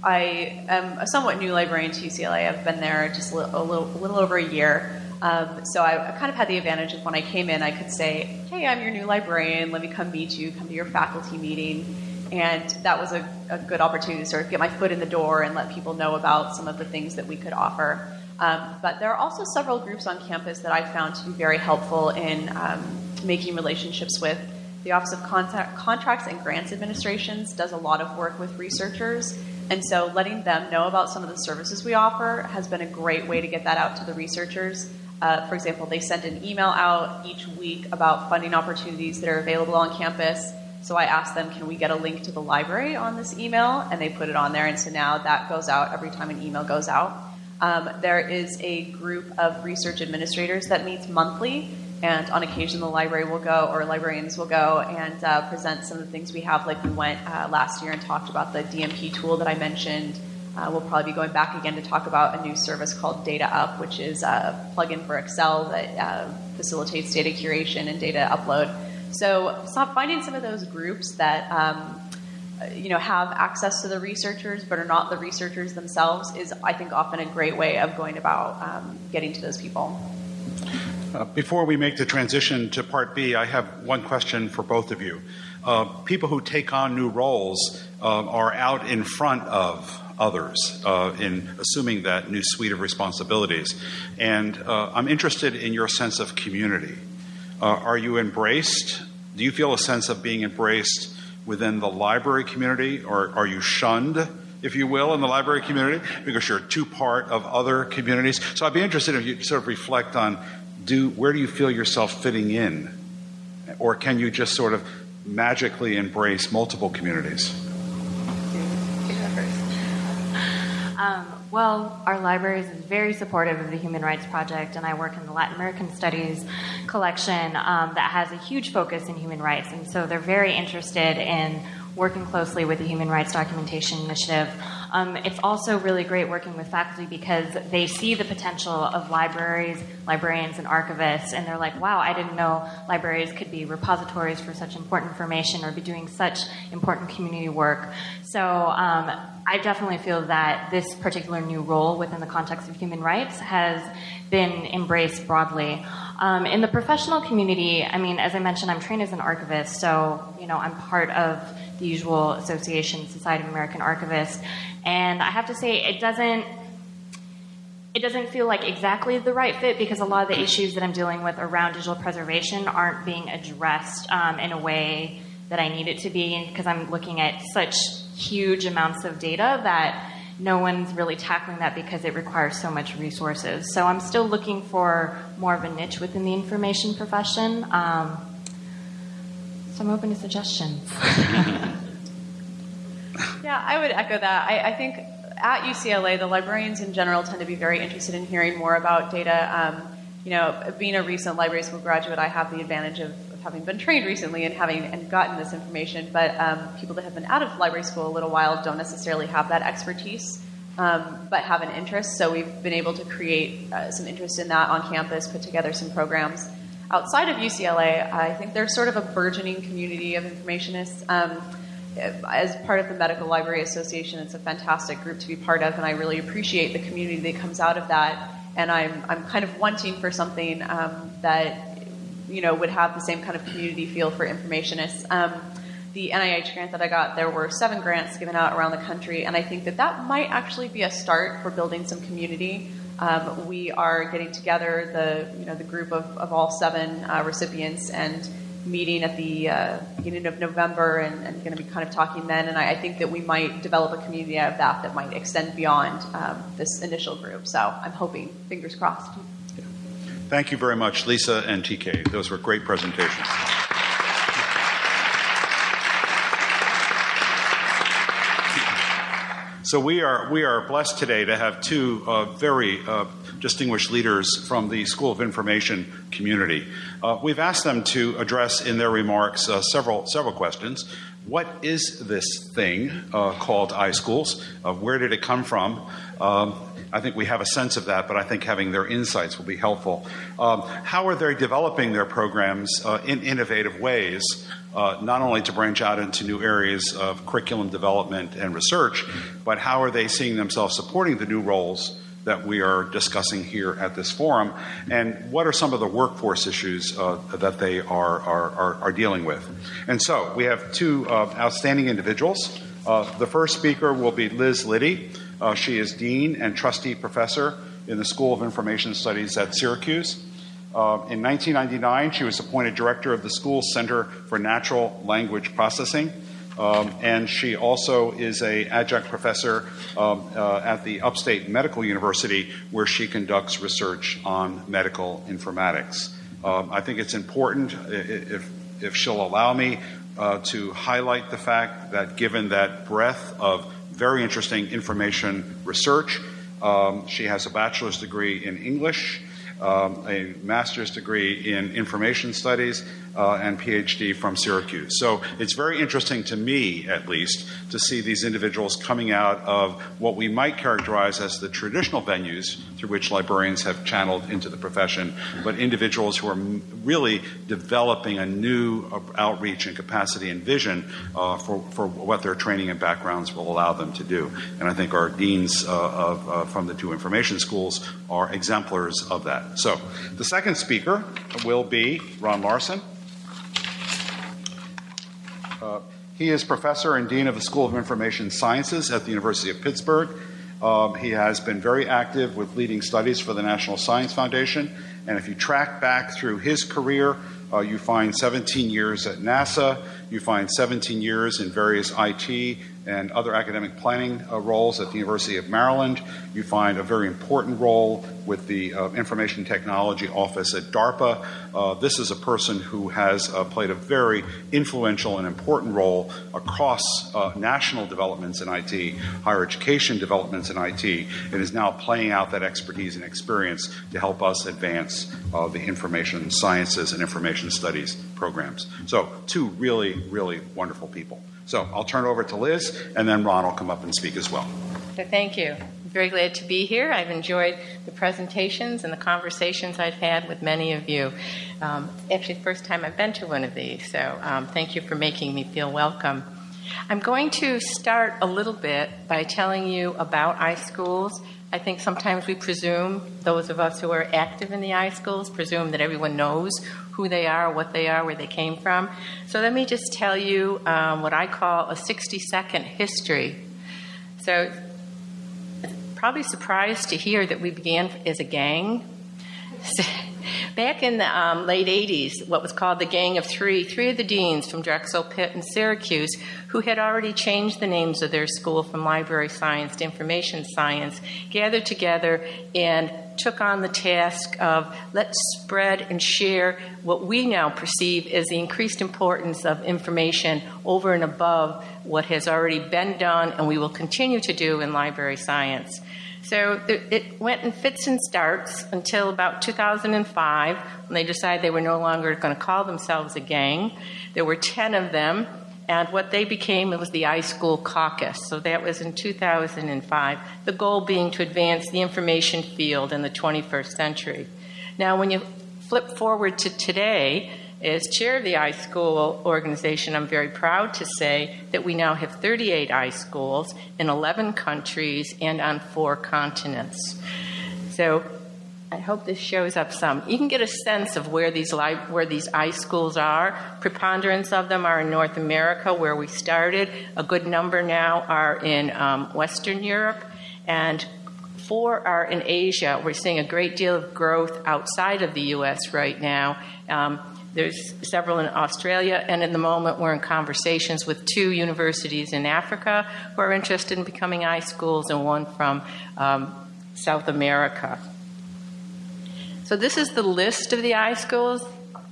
I am a somewhat new librarian to UCLA. I've been there just a little, a little, a little over a year. Um, so I, I kind of had the advantage of when I came in, I could say, "Hey, I'm your new librarian. Let me come meet you. Come to your faculty meeting." And that was a, a, good opportunity to sort of get my foot in the door and let people know about some of the things that we could offer. Um, but there are also several groups on campus that I found to be very helpful in um, making relationships with. The Office of Contact, Contracts and Grants Administrations does a lot of work with researchers. And so letting them know about some of the services we offer has been a great way to get that out to the researchers. Uh, for example, they send an email out each week about funding opportunities that are available on campus so I asked them, can we get a link to the library on this email? And they put it on there. And so now that goes out every time an email goes out. Um, there is a group of research administrators that meets monthly. And on occasion, the library will go, or librarians will go and uh, present some of the things we have. Like we went uh, last year and talked about the DMP tool that I mentioned. Uh, we'll probably be going back again to talk about a new service called Data Up, which is a plugin for Excel that uh, facilitates data curation and data upload. So finding some of those groups that um, you know have access to the researchers but are not the researchers themselves is, I think, often a great way of going about um, getting to those people. Uh, before we make the transition to Part B, I have one question for both of you. Uh, people who take on new roles uh, are out in front of others uh, in assuming that new suite of responsibilities. And uh, I'm interested in your sense of community. Uh, are you embraced? Do you feel a sense of being embraced within the library community, or are you shunned, if you will, in the library community because you're too part of other communities? So I'd be interested if you sort of reflect on do where do you feel yourself fitting in, or can you just sort of magically embrace multiple communities? Um, well, our library is very supportive of the Human Rights Project, and I work in the Latin American Studies collection um, that has a huge focus in human rights. And so they're very interested in working closely with the Human Rights Documentation Initiative. Um, it's also really great working with faculty because they see the potential of libraries, librarians, and archivists, and they're like, wow, I didn't know libraries could be repositories for such important information or be doing such important community work. So um, I definitely feel that this particular new role within the context of human rights has been embraced broadly. Um, in the professional community, I mean, as I mentioned, I'm trained as an archivist, so you know, I'm part of the usual association, Society of American Archivists, and I have to say, it doesn't. It doesn't feel like exactly the right fit because a lot of the issues that I'm dealing with around digital preservation aren't being addressed um, in a way that I need it to be because I'm looking at such huge amounts of data that no one's really tackling that because it requires so much resources. So I'm still looking for more of a niche within the information profession. Um, so I'm open to suggestions. yeah, I would echo that. I, I, think at UCLA, the librarians in general tend to be very interested in hearing more about data. Um, you know, being a recent library school graduate, I have the advantage of, of having been trained recently and having and gotten this information. But um, people that have been out of library school a little while don't necessarily have that expertise, um, but have an interest. So we've been able to create uh, some interest in that on campus, put together some programs. Outside of UCLA, I think there's sort of a burgeoning community of informationists. Um, as part of the Medical Library Association, it's a fantastic group to be part of, and I really appreciate the community that comes out of that. And I'm, I'm kind of wanting for something um, that you know would have the same kind of community feel for informationists. Um, the NIH grant that I got, there were seven grants given out around the country, and I think that that might actually be a start for building some community. Um, we are getting together the you know the group of, of all seven uh, recipients and meeting at the uh, beginning of November and, and going to be kind of talking then. And I, I, think that we might develop a community out of that that might extend beyond um, this initial group. So I'm hoping, fingers crossed. Thank you very much, Lisa and TK. Those were great presentations. So we are we are blessed today to have two uh, very uh, distinguished leaders from the School of Information community. Uh, we've asked them to address in their remarks uh, several several questions. What is this thing uh, called iSchools? Uh, where did it come from? Um, I think we have a sense of that, but I think having their insights will be helpful. Um, how are they developing their programs uh, in innovative ways, uh, not only to branch out into new areas of curriculum development and research, but how are they seeing themselves supporting the new roles? That we are discussing here at this forum, and what are some of the workforce issues uh, that they are, are, are, dealing with? And so we have two uh, outstanding individuals. Uh, the first speaker will be Liz Liddy. Uh, she is Dean and Trustee Professor in the School of Information Studies at Syracuse. Uh, in 1999, she was appointed Director of the school's Center for Natural Language Processing. Um, and she also is a adjunct professor um, uh, at the Upstate Medical University, where she conducts research on medical informatics. Um, I think it's important, if, if she'll allow me, uh, to highlight the fact that given that breadth of very interesting information research. Um, she has a bachelor's degree in English, um, a master's degree in information studies, uh, and PhD from Syracuse. So it's very interesting to me, at least, to see these individuals coming out of what we might characterize as the traditional venues through which librarians have channeled into the profession, but individuals who are really developing a new uh, outreach and capacity and vision uh, for, for what their training and backgrounds will allow them to do. And I think our deans uh, of, uh, from the two information schools are exemplars of that. So the second speaker will be Ron Larsen. Uh, he is professor and dean of the School of Information Sciences at the University of Pittsburgh. Um, he has been very active with leading studies for the National Science Foundation. And if you track back through his career, uh, you find 17 years at NASA, you find 17 years in various IT and other academic planning uh, roles at the University of Maryland. You find a very important role with the uh, Information Technology Office at DARPA. Uh, this is a person who has uh, played a very influential and important role across uh, national developments in IT, higher education developments in IT, and is now playing out that expertise and experience to help us advance uh, the information sciences and information studies programs. So, two really, really wonderful people. So I'll turn it over to Liz, and then Ron will come up and speak as well. So thank you. I'm very glad to be here. I've enjoyed the presentations and the conversations I've had with many of you. Um, actually, the first time I've been to one of these, so um, thank you for making me feel welcome. I'm going to start a little bit by telling you about iSchools. I think sometimes we presume, those of us who are active in the iSchools, presume that everyone knows who they are, what they are, where they came from. So let me just tell you um, what I call a 60 second history. So, probably surprised to hear that we began as a gang. Back in the um, late 80s, what was called the Gang of Three, three of the deans from Drexel, Pitt, and Syracuse, who had already changed the names of their school from library science to information science, gathered together and took on the task of let's spread and share what we now perceive as the increased importance of information over and above what has already been done and we will continue to do in library science. So it went in fits and starts until about 2005 when they decided they were no longer going to call themselves a gang. There were 10 of them, and what they became was the iSchool Caucus. So that was in 2005, the goal being to advance the information field in the 21st century. Now, when you flip forward to today, as chair of the iSchool organization, I'm very proud to say that we now have 38 iSchools in 11 countries and on four continents. So I hope this shows up some. You can get a sense of where these li- where these iSchools are. Preponderance of them are in North America, where we started. A good number now are in um, Western Europe, and four are in Asia. We're seeing a great deal of growth outside of the U.S. right now. Um, there's several in Australia, and at the moment we're in conversations with two universities in Africa who are interested in becoming iSchools, and one from um, South America. So this is the list of the iSchools.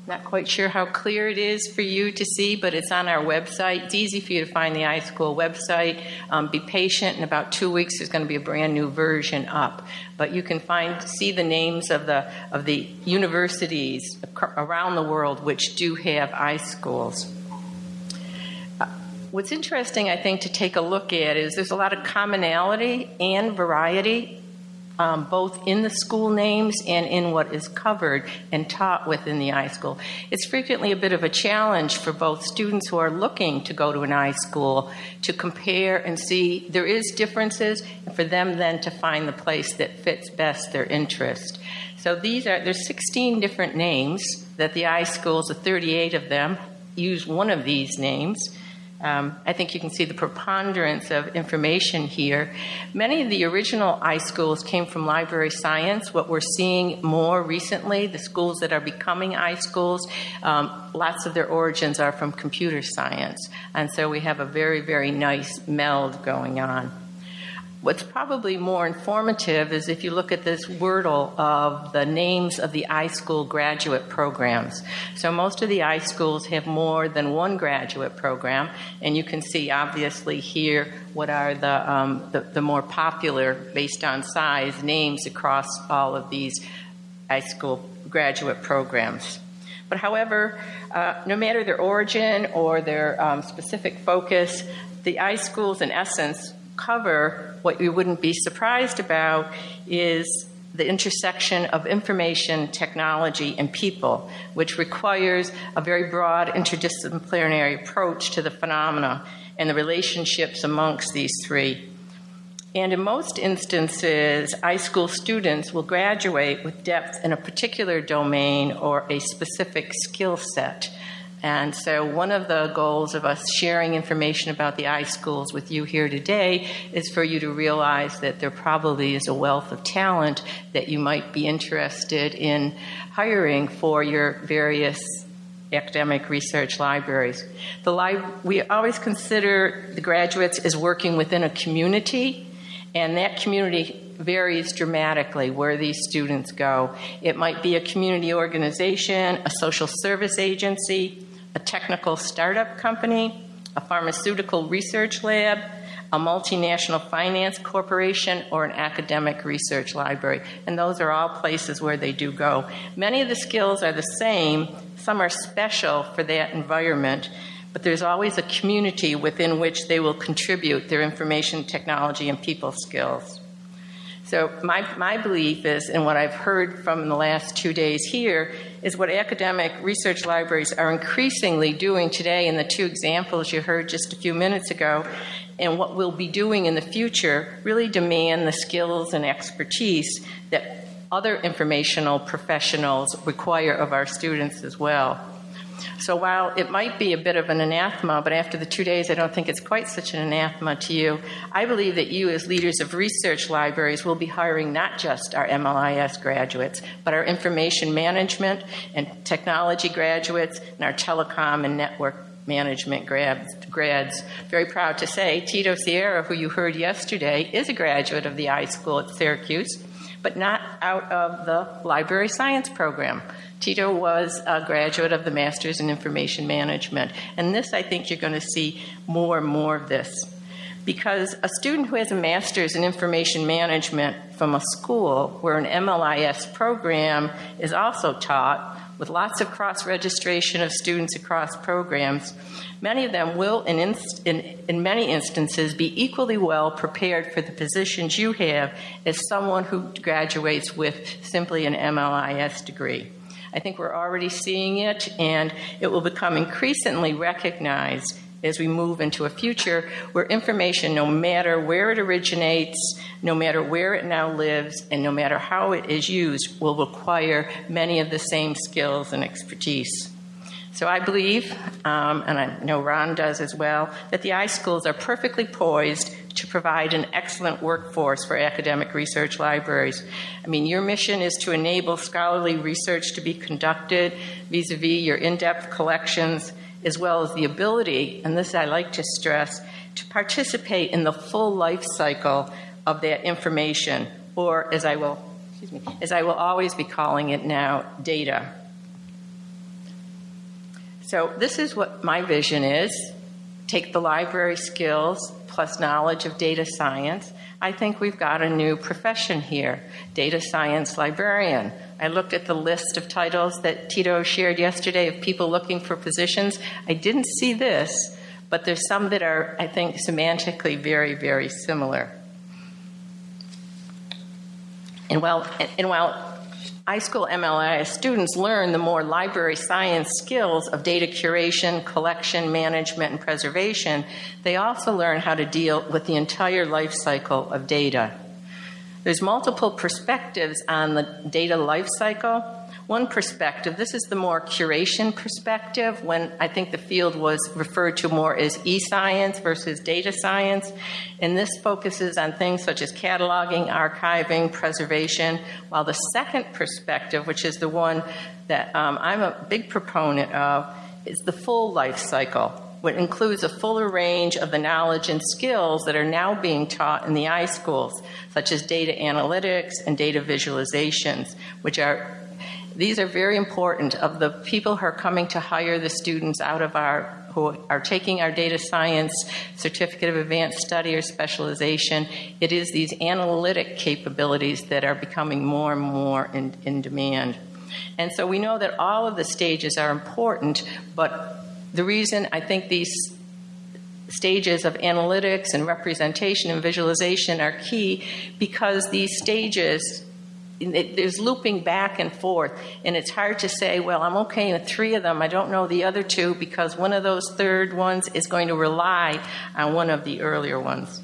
Not quite sure how clear it is for you to see, but it's on our website. It's easy for you to find the iSchool website. Um, be patient. In about two weeks, there's going to be a brand new version up. But you can find see the names of the of the universities around the world which do have iSchools. Uh, what's interesting, I think, to take a look at is there's a lot of commonality and variety um, both in the school names and in what is covered and taught within the iSchool. It's frequently a bit of a challenge for both students who are looking to go to an iSchool to compare and see there is differences, and for them then to find the place that fits best their interest. So these are there's 16 different names that the iSchools, the 38 of them, use one of these names. Um, I think you can see the preponderance of information here. Many of the original iSchools came from library science. What we're seeing more recently, the schools that are becoming iSchools, um, lots of their origins are from computer science. And so we have a very, very nice meld going on. What's probably more informative is if you look at this wordle of the names of the iSchool graduate programs. So most of the iSchools have more than one graduate program, and you can see obviously here what are the, um, the, the more popular, based on size, names across all of these iSchool graduate programs. But however, uh, no matter their origin or their um, specific focus, the iSchools in essence cover, what you wouldn't be surprised about is the intersection of information, technology, and people, which requires a very broad interdisciplinary approach to the phenomena and the relationships amongst these three. And in most instances, iSchool students will graduate with depth in a particular domain or a specific skill set. And so, one of the goals of us sharing information about the iSchools with you here today is for you to realize that there probably is a wealth of talent that you might be interested in hiring for your various academic research libraries. The li- we always consider the graduates as working within a community, and that community varies dramatically where these students go. It might be a community organization, a social service agency, a technical startup company, a pharmaceutical research lab, a multinational finance corporation, or an academic research library. And those are all places where they do go. Many of the skills are the same, some are special for that environment. but there's always a community within which they will contribute their information technology and people skills. So, my, my belief is, and what I've heard from the last two days here, is what academic research libraries are increasingly doing today in the two examples you heard just a few minutes ago, and what we'll be doing in the future really demand the skills and expertise that other informational professionals require of our students as well. So while it might be a bit of an anathema, but after the two days, I don't think it's quite such an anathema to you. I believe that you, as leaders of research libraries, will be hiring not just our MLIS graduates, but our information management and technology graduates and our telecom and network management grads, grads. Very proud to say Tito Sierra, who you heard yesterday, is a graduate of the iSchool at Syracuse, but not out of the library science program. Tito was a graduate of the Masters in Information Management. And this, I think, you're going to see more and more of this. Because a student who has a Master's in Information Management from a school where an MLIS program is also taught, with lots of cross registration of students across programs, many of them will, in, inst- in, in, many instances, be equally well prepared for the positions you have as someone who graduates with simply an MLIS degree. I think we're already seeing it, and it will become increasingly recognized as we move into a future where information, no matter where it originates, no matter where it now lives, and no matter how it is used, will require many of the same skills and expertise. So I believe, um, and I know Ron does as well, that the iSchools are perfectly poised to provide an excellent workforce for academic research libraries. I mean, your mission is to enable scholarly research to be conducted vis a vis your in depth collections, as well as the ability, and this I like to stress, to participate in the full life cycle of that information, or as I will, excuse me, as I will always be calling it now, data. So, this is what my vision is take the library skills plus knowledge of data science, I think we've got a new profession here data science librarian. I looked at the list of titles that Tito shared yesterday of people looking for positions. I didn't see this, but there's some that are, I think, semantically very, very similar. And while, and while iSchool MLIS students learn the more library science skills of data curation, collection, management, and preservation, they also learn how to deal with the entire life cycle of data. There's multiple perspectives on the data life cycle, one perspective. This is the more curation perspective when I think the field was referred to more as e science versus data science. And this focuses on things such as cataloging, archiving, preservation, while the second perspective, which is the one that um, I'm a big proponent of, is the full life cycle which includes a fuller range of the knowledge and skills that are now being taught in the iSchools, such as data analytics and data visualizations, which are these are very important of the people who are coming to hire the students out of our who are taking our data science certificate of advanced study or specialization. It is these analytic capabilities that are becoming more and more in, in demand. And so we know that all of the stages are important, but the reason I think these stages of analytics and representation and visualization are key because these stages there's looping back and forth, and it's hard to say, well, I'm okay with three of them. I don't know the other two because one of those third ones is going to rely on one of the earlier ones.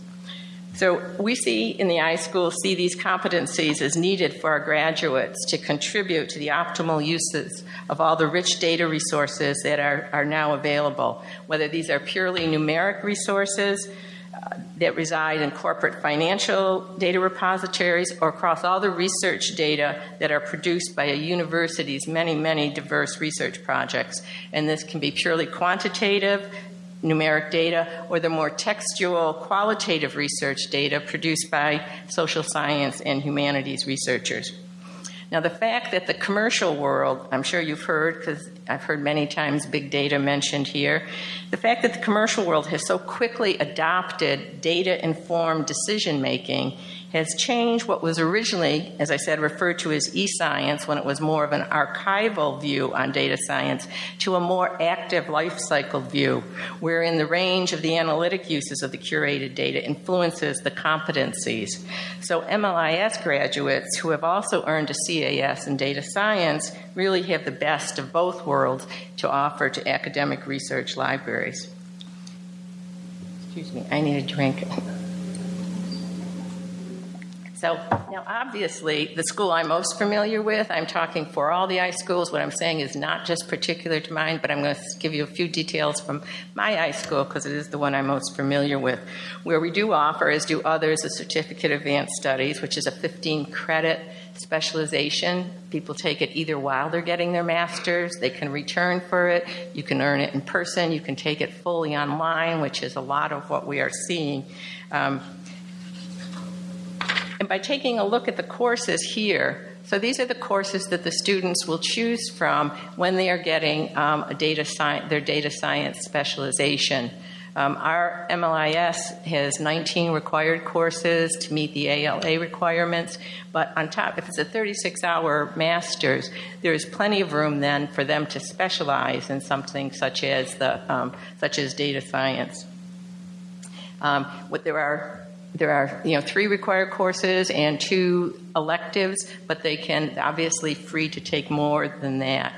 So we see in the iSchool see these competencies as needed for our graduates to contribute to the optimal uses of all the rich data resources that are, are now available, whether these are purely numeric resources, uh, that reside in corporate financial data repositories or across all the research data that are produced by a university's many, many diverse research projects. And this can be purely quantitative, numeric data, or the more textual, qualitative research data produced by social science and humanities researchers. Now, the fact that the commercial world, I'm sure you've heard, because I've heard many times big data mentioned here, the fact that the commercial world has so quickly adopted data informed decision making has changed what was originally, as I said, referred to as e-science when it was more of an archival view on data science to a more active life cycle view, wherein the range of the analytic uses of the curated data influences the competencies. So MLIS graduates who have also earned a CAS in data science really have the best of both worlds to offer to academic research libraries. Excuse me, I need a drink. So now, obviously, the school I'm most familiar with, I'm talking for all the iSchools. What I'm saying is not just particular to mine, but I'm going to give you a few details from my iSchool because it is the one I'm most familiar with. Where we do offer, as do others, a Certificate of Advanced Studies, which is a 15 credit specialization. People take it either while they're getting their master's, they can return for it, you can earn it in person, you can take it fully online, which is a lot of what we are seeing. Um, and by taking a look at the courses here, so these are the courses that the students will choose from when they are getting um, a data sci- their data science specialization. Um, our MLIS has 19 required courses to meet the ALA requirements, but on top, if it's a 36 hour master's, there is plenty of room then for them to specialize in something such as, the, um, such as data science. Um, what there are there are you know three required courses and two electives, but they can obviously free to take more than that.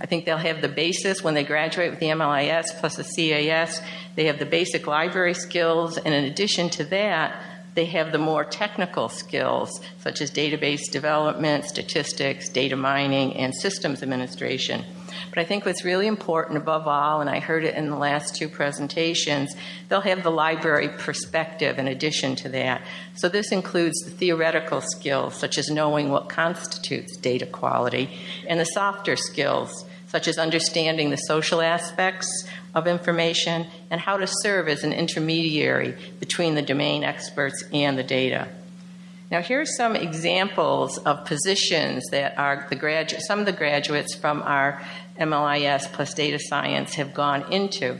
I think they'll have the basis when they graduate with the MLIS plus the CAS. They have the basic library skills, and in addition to that, they have the more technical skills such as database development, statistics, data mining, and systems administration. But I think what's really important above all, and I heard it in the last two presentations, they'll have the library perspective in addition to that. So this includes the theoretical skills, such as knowing what constitutes data quality, and the softer skills, such as understanding the social aspects of information and how to serve as an intermediary between the domain experts and the data. Now, here are some examples of positions that are the graduate, some of the graduates from our MLIS plus data science have gone into.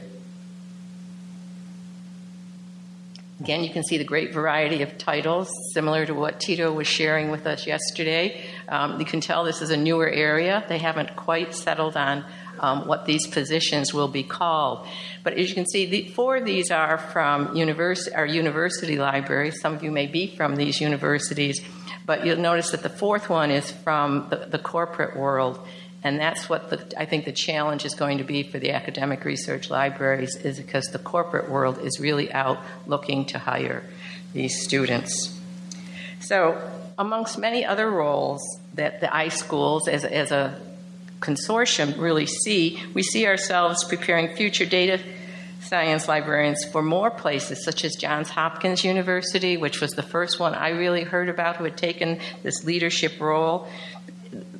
Again, you can see the great variety of titles, similar to what Tito was sharing with us yesterday. Um, you can tell this is a newer area. They haven't quite settled on um, what these positions will be called. But as you can see, the, four of these are from univers- our university libraries. Some of you may be from these universities, but you'll notice that the fourth one is from the, the corporate world. And that's what the, I think the challenge is going to be for the academic research libraries, is because the corporate world is really out looking to hire these students. So, amongst many other roles that the iSchools as, as a consortium really see, we see ourselves preparing future data science librarians for more places, such as Johns Hopkins University, which was the first one I really heard about who had taken this leadership role.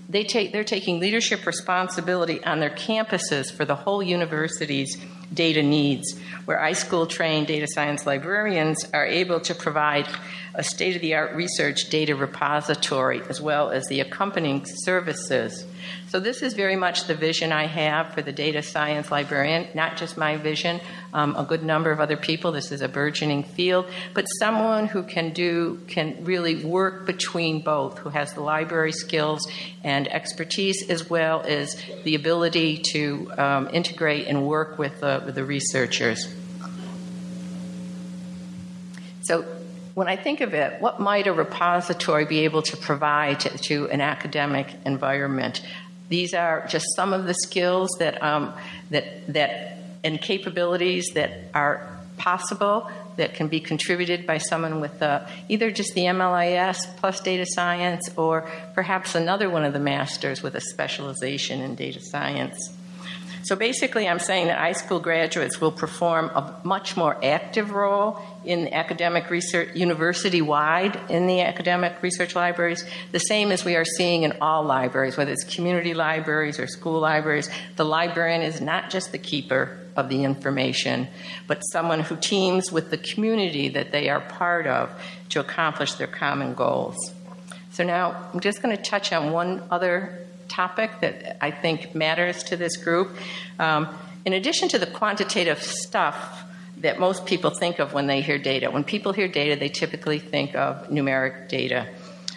They take, they're taking leadership responsibility on their campuses for the whole university's data needs, where iSchool trained data science librarians are able to provide a state of the art research data repository as well as the accompanying services so, this is very much the vision I have for the data science librarian, not just my vision, um, a good number of other people. This is a burgeoning field, but someone who can do, can really work between both, who has the library skills and expertise as well as the ability to um, integrate and work with, uh, with the researchers. So, when I think of it, what might a repository be able to provide to, to an academic environment? These are just some of the skills that, um, that, that and capabilities that are possible that can be contributed by someone with uh, either just the MLIS plus data science or perhaps another one of the masters with a specialization in data science. So basically, I'm saying that iSchool graduates will perform a much more active role in academic research, university wide in the academic research libraries, the same as we are seeing in all libraries, whether it's community libraries or school libraries. The librarian is not just the keeper of the information, but someone who teams with the community that they are part of to accomplish their common goals. So now I'm just going to touch on one other topic that I think matters to this group. Um, in addition to the quantitative stuff that most people think of when they hear data. When people hear data, they typically think of numeric data.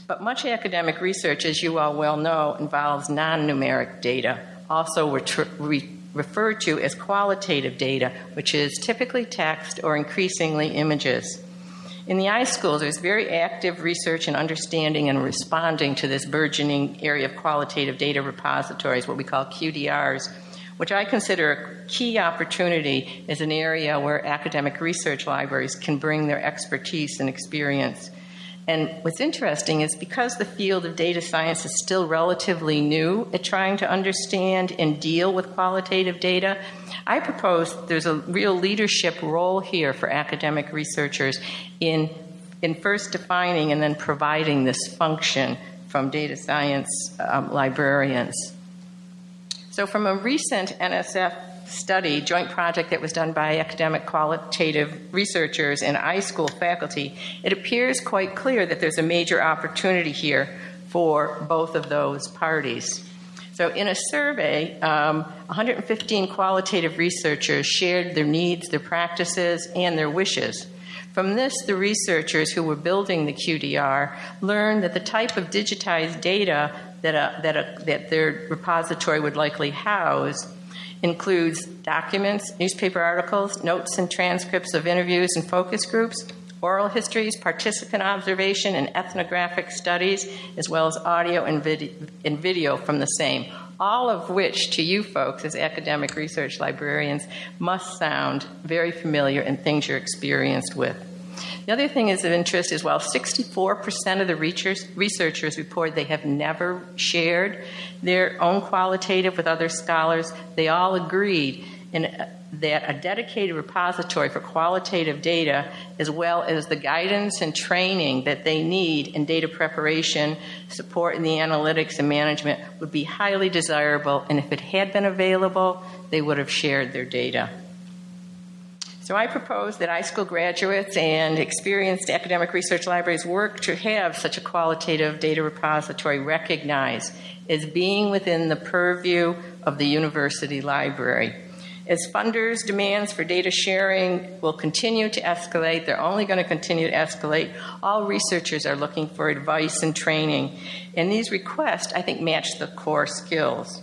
But much academic research, as you all well know, involves non numeric data, also re- referred to as qualitative data, which is typically text or increasingly images. In the iSchool, there's very active research and understanding and responding to this burgeoning area of qualitative data repositories, what we call QDRs, which I consider a key opportunity as an area where academic research libraries can bring their expertise and experience. And what's interesting is because the field of data science is still relatively new at trying to understand and deal with qualitative data, I propose there's a real leadership role here for academic researchers in, in first defining and then providing this function from data science um, librarians. So, from a recent NSF study, joint project that was done by academic qualitative researchers and iSchool faculty, it appears quite clear that there's a major opportunity here for both of those parties. So, in a survey, um, 115 qualitative researchers shared their needs, their practices, and their wishes. From this, the researchers who were building the QDR learned that the type of digitized data that, a, that, a, that their repository would likely house includes documents, newspaper articles, notes and transcripts of interviews and focus groups, oral histories, participant observation, and ethnographic studies, as well as audio and, vid- and video from the same. All of which, to you folks as academic research librarians, must sound very familiar and things you're experienced with. The other thing is of interest is while 64% of the researchers report they have never shared their own qualitative with other scholars, they all agreed in, that a dedicated repository for qualitative data, as well as the guidance and training that they need in data preparation, support in the analytics and management, would be highly desirable. And if it had been available, they would have shared their data. So I propose that iSchool graduates and experienced academic research libraries work to have such a qualitative data repository recognized as being within the purview of the university library. As funders' demands for data sharing will continue to escalate, they're only going to continue to escalate. All researchers are looking for advice and training. And these requests, I think, match the core skills.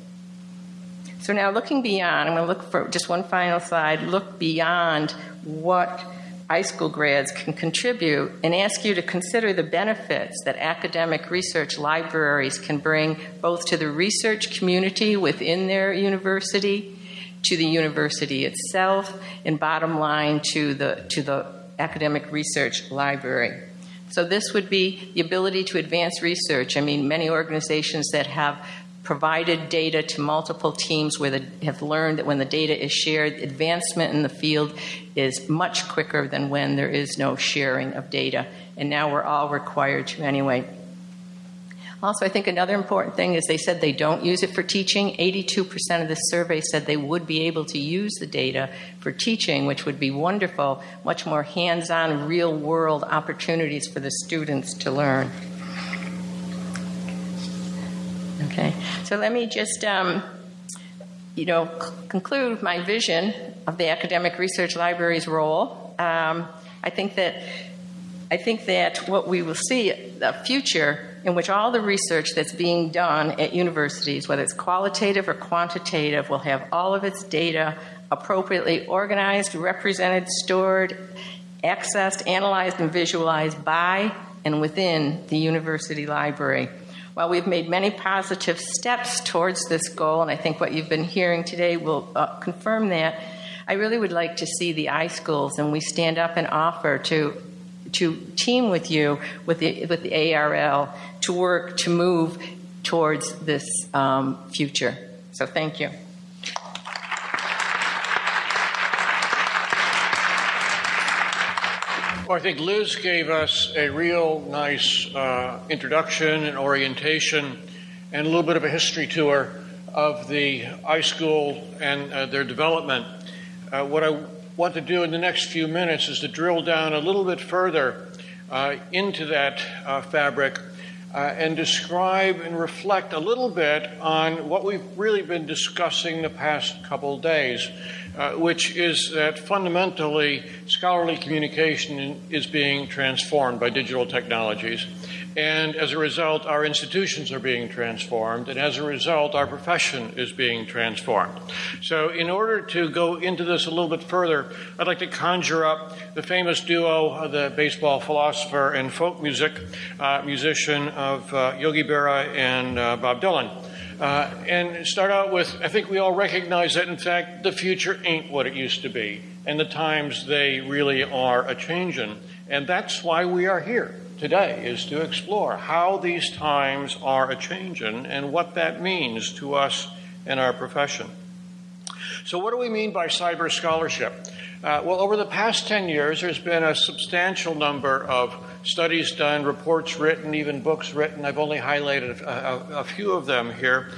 So now looking beyond, I'm going to look for just one final slide, look beyond what iSchool grads can contribute and ask you to consider the benefits that academic research libraries can bring both to the research community within their university, to the university itself, and bottom line to the, to the academic research library. So, this would be the ability to advance research. I mean, many organizations that have provided data to multiple teams where they have learned that when the data is shared, advancement in the field is much quicker than when there is no sharing of data. And now we're all required to anyway. Also, I think another important thing is they said they don't use it for teaching. 82% of the survey said they would be able to use the data for teaching, which would be wonderful, much more hands on, real world opportunities for the students to learn. Okay, so let me just, um, you know, conclude my vision of the academic research library's role. Um, I think that I think that what we will see a future in which all the research that's being done at universities, whether it's qualitative or quantitative, will have all of its data appropriately organized, represented, stored, accessed, analyzed, and visualized by and within the university library. While we've made many positive steps towards this goal, and I think what you've been hearing today will uh, confirm that, I really would like to see the iSchools and we stand up and offer to to team with you with the with the ARL to work to move towards this um, future. So thank you. Well, I think Liz gave us a real nice uh, introduction and orientation and a little bit of a history tour of the iSchool and uh, their development. Uh, what I want to do in the next few minutes is to drill down a little bit further uh, into that uh, fabric uh, and describe and reflect a little bit on what we've really been discussing the past couple days, uh, which is that fundamentally scholarly communication is being transformed by digital technologies. And as a result, our institutions are being transformed, and as a result, our profession is being transformed. So, in order to go into this a little bit further, I'd like to conjure up the famous duo, of the baseball philosopher and folk music uh, musician of uh, Yogi Berra and uh, Bob Dylan. Uh, and start out with I think we all recognize that, in fact, the future ain't what it used to be, and the times they really are a changing. And that's why we are here today is to explore how these times are a changing and what that means to us in our profession. So, what do we mean by cyber scholarship? Uh, well, over the past 10 years, there's been a substantial number of studies done, reports written, even books written. I've only highlighted a, a, a few of them here.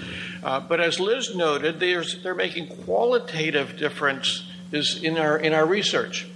Uh, but as Liz noted, they're making qualitative differences in our, in our research.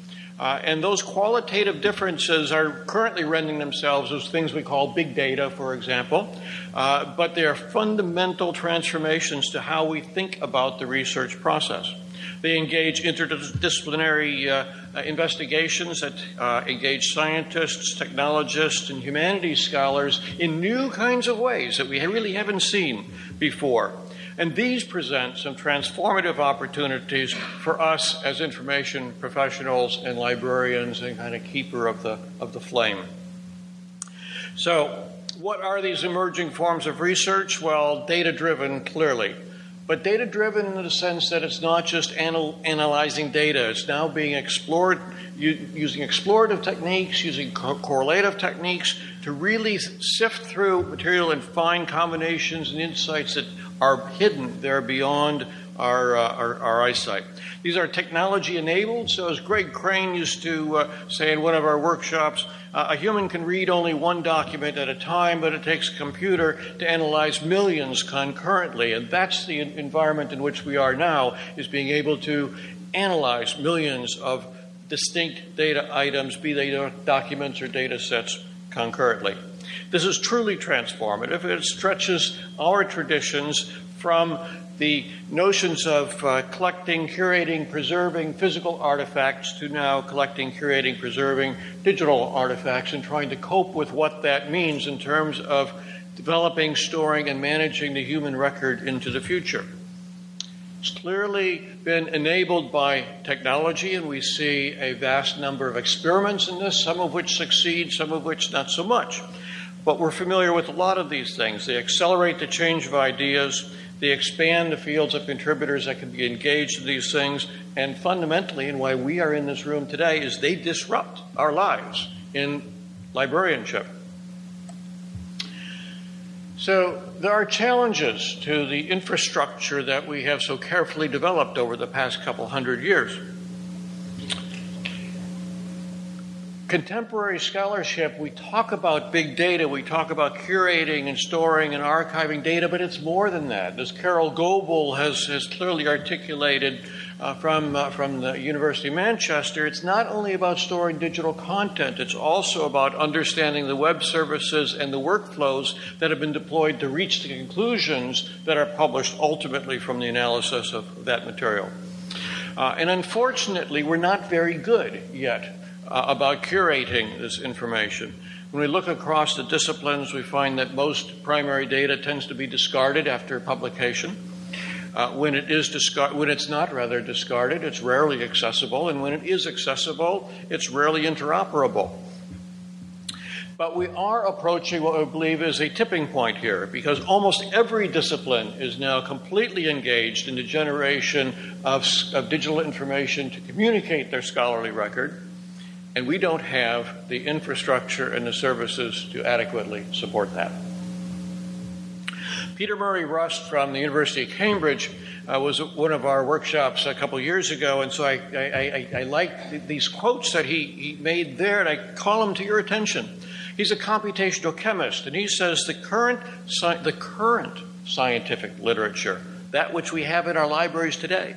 Uh, and those qualitative differences are currently rendering themselves as things we call big data, for example, uh, but they are fundamental transformations to how we think about the research process. They engage interdisciplinary uh, investigations that uh, engage scientists, technologists, and humanities scholars in new kinds of ways that we really haven't seen before. And these present some transformative opportunities for us as information professionals and librarians and kind of keeper of the, of the flame. So, what are these emerging forms of research? Well, data driven, clearly. But data driven in the sense that it's not just anal- analyzing data, it's now being explored u- using explorative techniques, using co- correlative techniques to really sift through material and find combinations and insights that are hidden, they're beyond our, uh, our, our, eyesight. These are technology enabled, so as Greg Crane used to uh, say in one of our workshops, uh, a human can read only one document at a time, but it takes a computer to analyze millions concurrently. And that's the environment in which we are now, is being able to analyze millions of distinct data items, be they documents or data sets, concurrently. This is truly transformative. It stretches our traditions from the notions of uh, collecting, curating, preserving physical artifacts to now collecting, curating, preserving digital artifacts and trying to cope with what that means in terms of developing, storing, and managing the human record into the future. It's clearly been enabled by technology, and we see a vast number of experiments in this, some of which succeed, some of which not so much. But we're familiar with a lot of these things. They accelerate the change of ideas, they expand the fields of contributors that can be engaged in these things, and fundamentally, and why we are in this room today, is they disrupt our lives in librarianship. So, there are challenges to the infrastructure that we have so carefully developed over the past couple hundred years. Contemporary scholarship, we talk about big data, we talk about curating and storing and archiving data, but it's more than that. As Carole Goble has, has clearly articulated uh, from, uh, from the University of Manchester, it's not only about storing digital content, it's also about understanding the web services and the workflows that have been deployed to reach the conclusions that are published ultimately from the analysis of that material. Uh, and unfortunately, we're not very good yet uh, about curating this information. When we look across the disciplines, we find that most primary data tends to be discarded after publication. Uh, when it is discard- when it's not rather discarded, it's rarely accessible, and when it is accessible, it's rarely interoperable. But we are approaching what we believe is a tipping point here, because almost every discipline is now completely engaged in the generation of, of digital information to communicate their scholarly record and we don't have the infrastructure and the services to adequately support that. Peter Murray Rust from the University of Cambridge uh, was one of our workshops a couple years ago, and so I, I, I, I like these quotes that he, he made there, and I call them to your attention. He's a computational chemist, and he says the current, the current scientific literature, that which we have in our libraries today,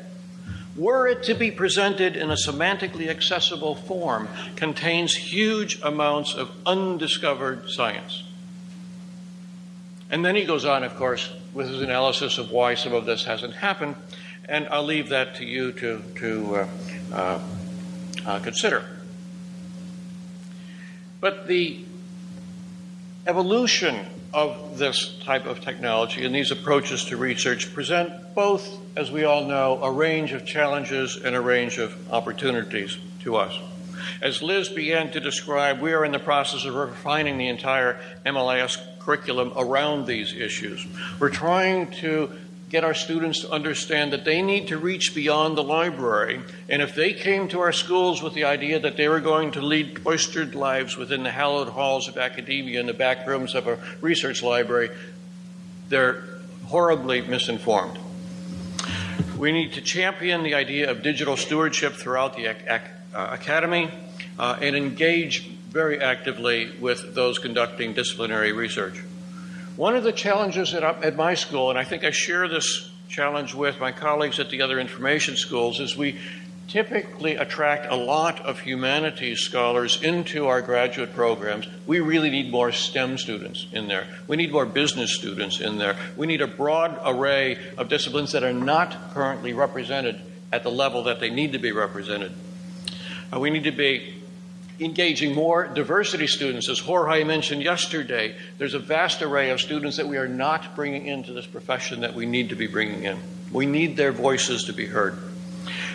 were it to be presented in a semantically accessible form, contains huge amounts of undiscovered science. And then he goes on, of course, with his analysis of why some of this hasn't happened. And I'll leave that to you to, to uh, uh, uh, consider. But the evolution of this type of technology and these approaches to research present both, as we all know, a range of challenges and a range of opportunities to us. As Liz began to describe, we are in the process of refining the entire MLIS curriculum around these issues. We're trying to get our students to understand that they need to reach beyond the library. And if they came to our schools with the idea that they were going to lead cloistered lives within the hallowed halls of academia in the back rooms of a research library, they're horribly misinformed. We need to champion the idea of digital stewardship throughout the ac- uh, academy uh, and engage very actively with those conducting disciplinary research. One of the challenges at, at my school, and I think I share this challenge with my colleagues at the other information schools, is we typically attract a lot of humanities scholars into our graduate programs. We really need more STEM students in there. We need more business students in there. We need a broad array of disciplines that are not currently represented at the level that they need to be represented. Uh, we need to be engaging more diversity students. As Jorge mentioned yesterday, there's a vast array of students that we are not bringing into this profession that we need to be bringing in. We need their voices to be heard.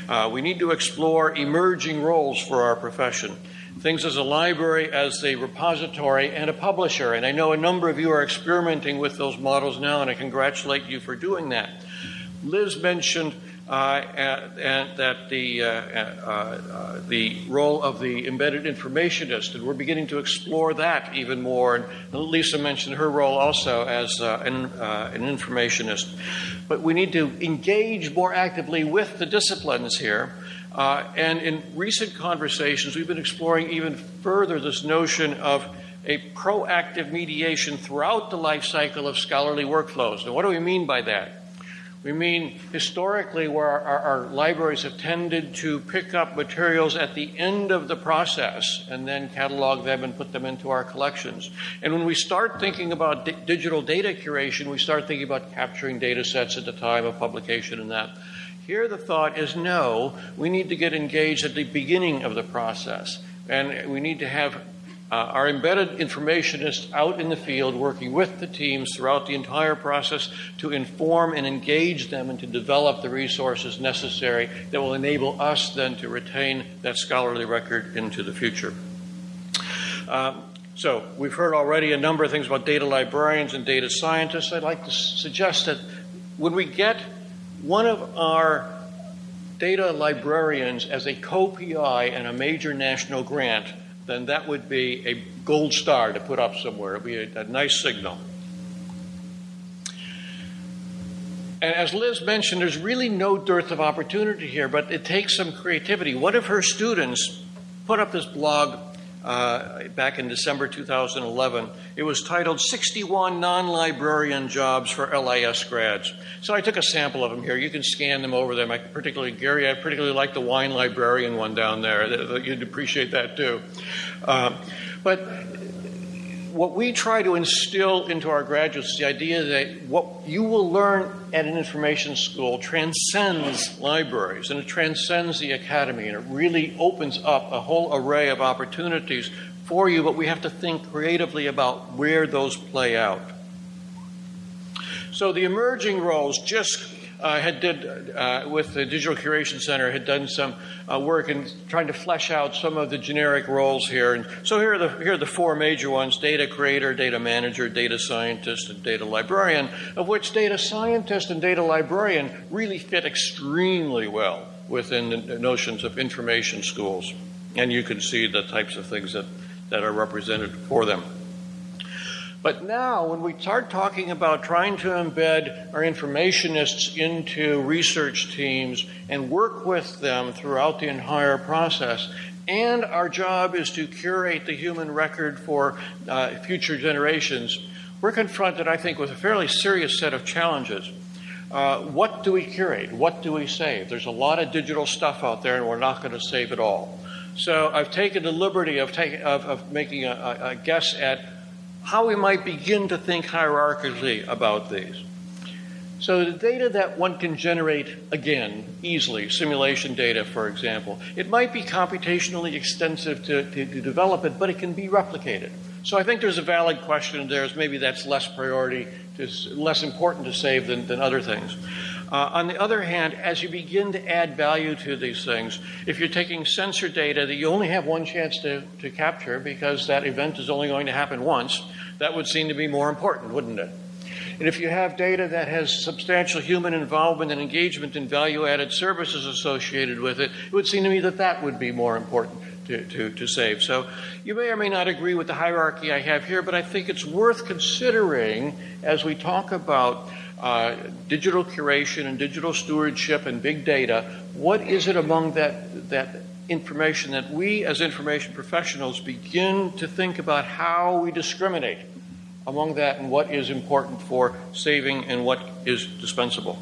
Uh, we need to explore emerging roles for our profession. Things as a library, as a repository, and a publisher. And I know a number of you are experimenting with those models now, and I congratulate you for doing that. Liz mentioned uh, and that the, uh, uh, the role of the embedded informationist, and we're beginning to explore that even more. And Lisa mentioned her role also as an, an informationist. But we need to engage more actively with the disciplines here. Uh, and in recent conversations, we've been exploring even further this notion of a proactive mediation throughout the life cycle of scholarly workflows. Now, what do we mean by that? We mean historically where our, our, libraries have tended to pick up materials at the end of the process and then catalog them and put them into our collections. And when we start thinking about di- digital data curation, we start thinking about capturing data sets at the time of publication and that. Here the thought is no, we need to get engaged at the beginning of the process. And we need to have uh, our embedded informationists out in the field working with the teams throughout the entire process to inform and engage them and to develop the resources necessary that will enable us then to retain that scholarly record into the future. Uh, so, we've heard already a number of things about data librarians and data scientists. I'd like to suggest that when we get one of our data librarians as a co PI in a major national grant, then that would be a gold star to put up somewhere. It would be a, a nice signal. And as Liz mentioned, there's really no dearth of opportunity here, but it takes some creativity. One of her students put up this blog back in December 2011. It was titled 61 Non Librarian Jobs for LIS Grads. So I took a sample of them here. You can scan them over them. I particularly, Gary, I particularly like the wine librarian one down there. You'd appreciate that too. Uh, but what we try to instill into our graduates is the idea that what you will learn at an information school transcends libraries and it transcends the academy and it really opens up a whole array of opportunities for you, but we have to think creatively about where those play out. So the emerging roles, just uh, had did uh, with the Digital Curation Center had done some uh, work in trying to flesh out some of the generic roles here. And so here are the here are the four major ones: data creator, data manager, data scientist, and data librarian. Of which data scientist and data librarian really fit extremely well within the notions of information schools. And you can see the types of things that, that are represented for them. But now, when we start talking about trying to embed our informationists into research teams and work with them throughout the entire process, and our job is to curate the human record for uh, future generations, we're confronted, I think, with a fairly serious set of challenges. Uh, what do we curate? What do we save? There's a lot of digital stuff out there, and we're not going to save it all. So I've taken the liberty of, take, of, of making a, a guess at how we might begin to think hierarchically about these. So the data that one can generate again easily, simulation data, for example, it might be computationally extensive to, to, to, develop it, but it can be replicated. So I think there's a valid question there. Is maybe that's less priority, less important to save than, than other things. Uh, on the other hand, as you begin to add value to these things, if you're taking sensor data that you only have one chance to, to capture because that event is only going to happen once, that would seem to be more important, wouldn't it? And if you have data that has substantial human involvement and engagement and value added services associated with it, it would seem to me that that would be more important. To, to, to, save. So you may or may not agree with the hierarchy I have here, but I think it's worth considering as we talk about uh, digital curation and digital stewardship and big data. What is it among that, that information that we as information professionals begin to think about how we discriminate among that and what is important for saving and what is dispensable.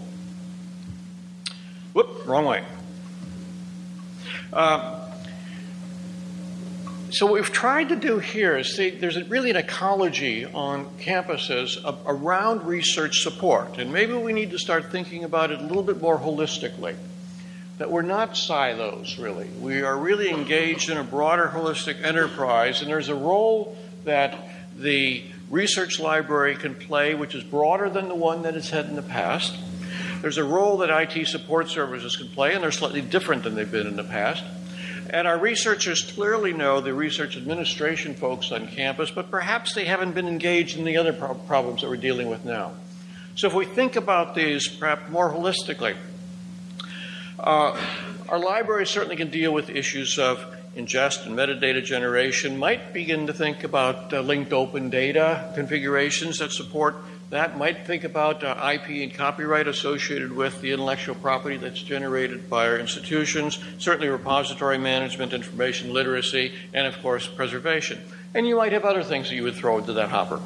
Whoop, wrong way. Uh, so what we've tried to do here is see there's really an ecology on campuses around research support, and maybe we need to start thinking about it a little bit more holistically. That we're not silos, really. We are really engaged in a broader holistic enterprise, and there's a role that the research library can play, which is broader than the one that it's had in the past. There's a role that IT support services can play, and they're slightly different than they've been in the past. And our researchers clearly know the research administration folks on campus, but perhaps they haven't been engaged in the other pro- problems that we're dealing with now. So if we think about these perhaps more holistically, uh, our library certainly can deal with issues of ingest and metadata generation, might begin to think about uh, linked open data configurations that support that, might think about uh, IP and copyright associated with the intellectual property that's generated by our institutions, certainly repository management, information literacy, and of course preservation. And you might have other things that you would throw into that hopper.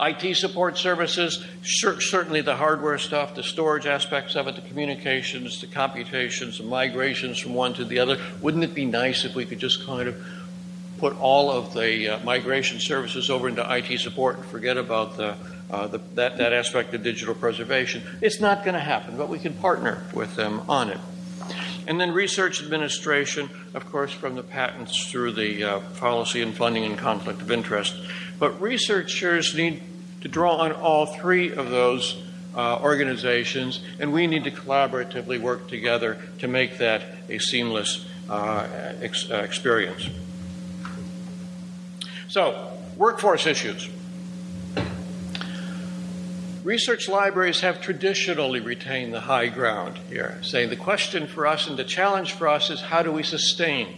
IT support services, certainly the hardware stuff, the storage aspects of it, the communications, the computations, the migrations from one to the other. Wouldn't it be nice if we could just kind of put all of the uh, migration services over into IT support and forget about the, that, that aspect of digital preservation? It's not going to happen, but we can partner with them on it. And then research administration, of course, from the patents through the uh, policy and funding and conflict of interest. But researchers need to draw on all three of those uh, organizations, and we need to collaboratively work together to make that a seamless uh, ex- uh, experience. So, workforce issues. Research libraries have traditionally retained the high ground here, saying the question for us and the challenge for us is how do we sustain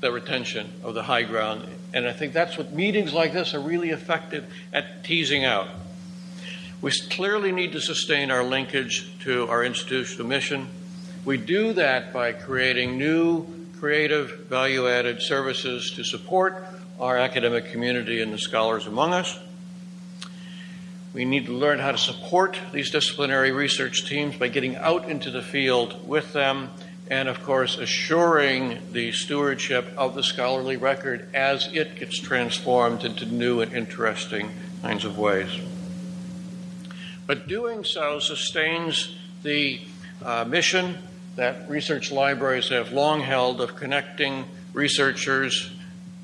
the retention of the high ground. And I think that's what meetings like this are really effective at teasing out. We clearly need to sustain our linkage to our institutional mission. We do that by creating new, creative, value added services to support our academic community and the scholars among us. We need to learn how to support these disciplinary research teams by getting out into the field with them and of course assuring the stewardship of the scholarly record as it gets transformed into new and interesting kinds of ways. But doing so sustains the uh, mission that research libraries have long held of connecting researchers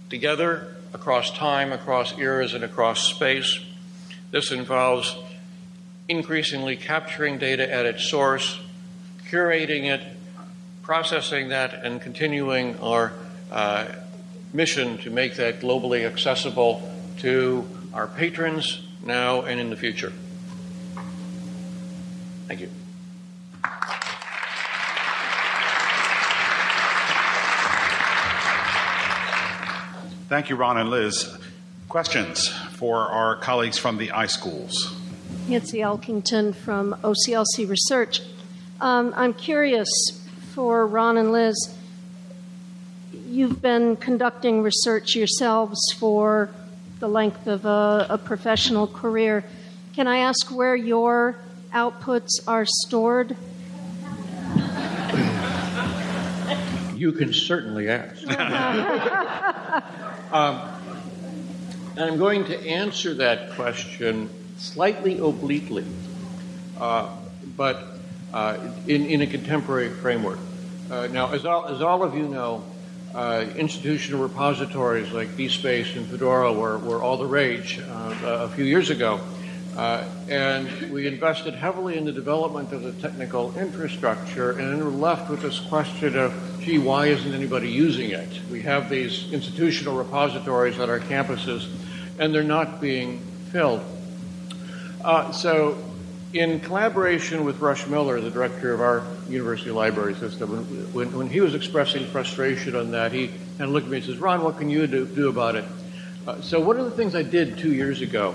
together across time, across eras, and across space. This involves increasingly capturing data at its source, curating it, processing that and continuing our uh, mission to make that globally accessible to our patrons now and in the future. Thank you. Thank you, Ron and Liz. Questions for our colleagues from the iSchools? Nancy Elkington from OCLC Research. Um, I'm curious for Ron and Liz. You've been conducting research yourselves for the length of a, a professional career. Can I ask where your outputs are stored? You can certainly ask. um, And I'm going to answer that question slightly obliquely, uh, but uh, in, in a contemporary framework. Uh, now, as all, as all of you know, uh, institutional repositories like DSpace and Fedora were, were all the rage uh, a few years ago. Uh, and we invested heavily in the development of the technical infrastructure, and then we're left with this question of, gee, why isn't anybody using it? We have these institutional repositories at our campuses, and they're not being filled. Uh, so in collaboration with Rush Miller, the director of our university library system, when, when he was expressing frustration on that, he kind of looked at me and says, Ron, what can you do, do about it? Uh, so one of the things I did two years ago,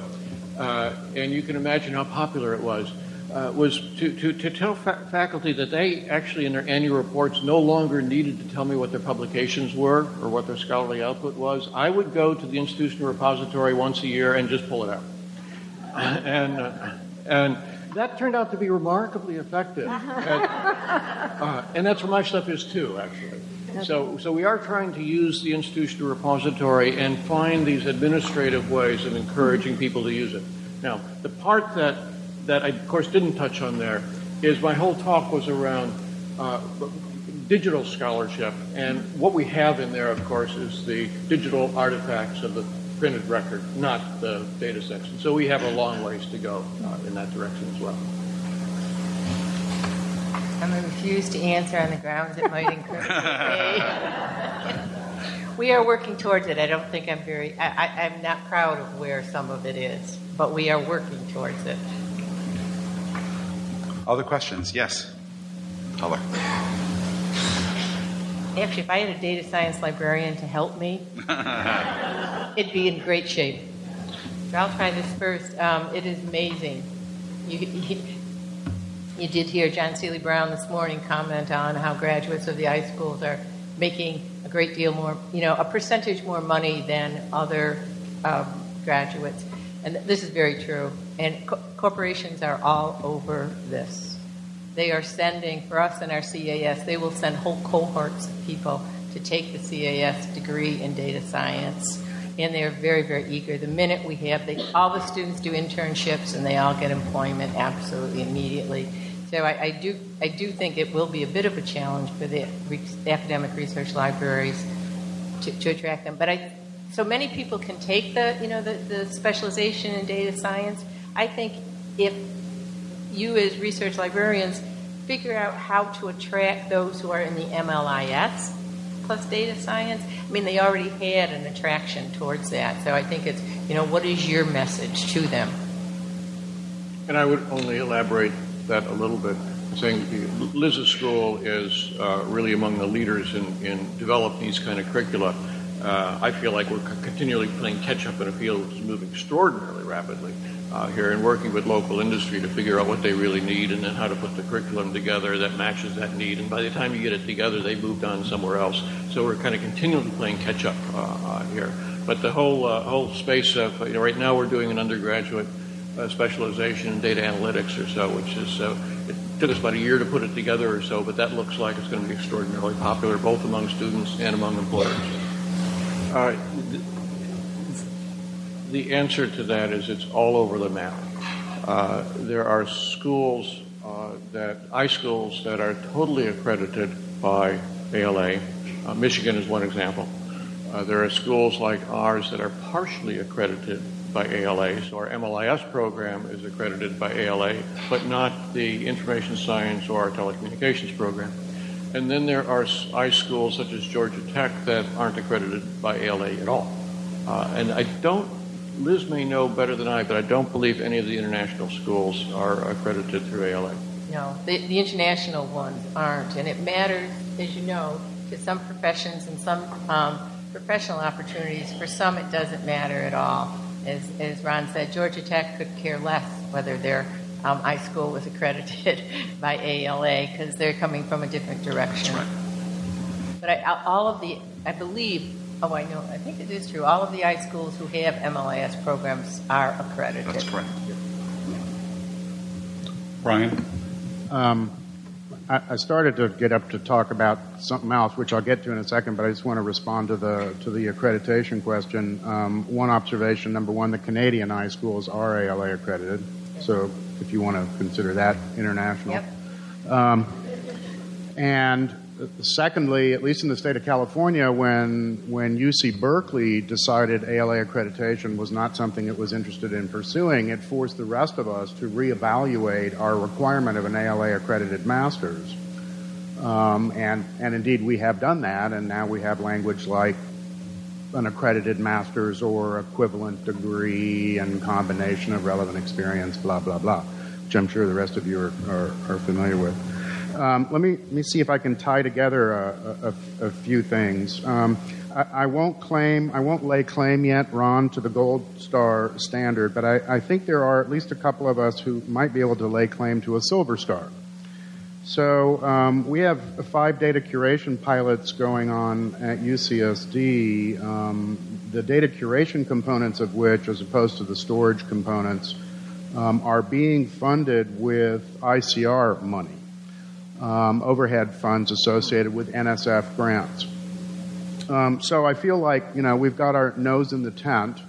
uh, and you can imagine how popular it was, was to, to, to tell fa- faculty that they actually in their annual reports no longer needed to tell me what their publications were or what their scholarly output was. I would go to the institutional repository once a year and just pull it out. and, uh, and that turned out to be remarkably effective. and, uh, and that's where my stuff is too, actually. So, so we are trying to use the institutional repository and find these administrative ways of encouraging people to use it. Now, the part that, that I, of course, didn't touch on there is my whole talk was around uh, digital scholarship. And what we have in there, of course, is the digital artifacts of the printed record, not the data section. So we have a long ways to go uh, in that direction as well. I'm going to refuse to answer on the grounds it might encourage we are working towards it. I don't think I'm very, I, I, I'm not proud of where some of it is, but we are working towards it. Other questions? Yes. Heather. Actually, if I had a data science librarian to help me, it'd be in great shape. So I'll try this first. Um, it is amazing. You, you, you did hear John Seely Brown this morning comment on how graduates of the iSchools are making a great deal more, you know, a percentage more money than other um, graduates. And this is very true. And corporations are all over this they are sending, for us in our CAS, they will send whole cohorts of people to take the CAS degree in data science. And they're very, very eager. The minute we have, they, all the students do internships and they all get employment absolutely immediately. So I, I, do, I do think it will be a bit of a challenge for the academic research libraries to, to attract them. But I, so many people can take the, you know, the, the specialization in data science. I think if you as research librarians figure out how to attract those who are in the MLIS plus data science. I mean, they already had an attraction towards that. So I think it's, you know, what is your message to them? And I would only elaborate that a little bit, saying Liz's school is uh, really among the leaders in, in developing these kind of curricula. Uh, I feel like we're continually playing catch up in a field that's moving extraordinarily rapidly uh, here and working with local industry to figure out what they really need and then how to put the curriculum together that matches that need. And by the time you get it together, they moved on somewhere else. So we're kind of continually playing catch up uh, uh, here. But the whole uh, whole space of you know, right now we're doing an undergraduate uh, specialization in data analytics or so, which is uh, it took us about a year to put it together or so, but that looks like it's going to be extraordinarily popular both among students and among employers. Uh, the answer to that is it's all over the map. Uh, there are schools uh, that that are totally accredited by ALA. Uh, Michigan is one example. Uh, there are schools like ours that are partially accredited by ALA. So our MLIS program is accredited by ALA, but not the information science or our telecommunications program. And then there are iSchools such as Georgia Tech that aren't accredited by ALA at all. And I don't Liz may know better than I, but I don't believe any of the international schools are accredited through ALA. No, the, the international ones aren't, and it matters, as you know, to some professions and some um, professional opportunities. For some, it doesn't matter at all. As, as Ron said, Georgia Tech could care less whether their um, iSchool was accredited by ALA because they're coming from a different direction. Right. But I, all of the, I believe, Oh, I know. I think it is true. All of the iSchools who have MLIS programs are accredited. That's correct. Brian? Um, I, I started to get up to talk about something else, which I'll get to in a second, but I just want to respond to the to the accreditation question. Um, one observation: number one, the Canadian iSchools are ALA accredited, so if you want to consider that international. Yep. Um, and secondly, at least in the state of California, when when UC Berkeley decided ALA accreditation was not something it was interested in pursuing, it forced the rest of us to reevaluate our requirement of an ALA accredited master's. Um, and and indeed, we have done that, and now we have language like an accredited master's or equivalent degree and combination of relevant experience, blah blah blah, which I'm sure the rest of you are, are, are familiar with. Um, let me let me see if I can tie together a, a, a few things. Um, I, I, won't claim, I won't lay claim yet, Ron, to the gold star standard, but I, I, think there are at least a couple of us who might be able to lay claim to a silver star. So um, we have five data curation pilots going on at UCSD. Um, the data curation components of which, as opposed to the storage components, um, are being funded with ICR money um, overhead funds associated with NSF grants. Um, so I feel like you know we've got our nose in the tent,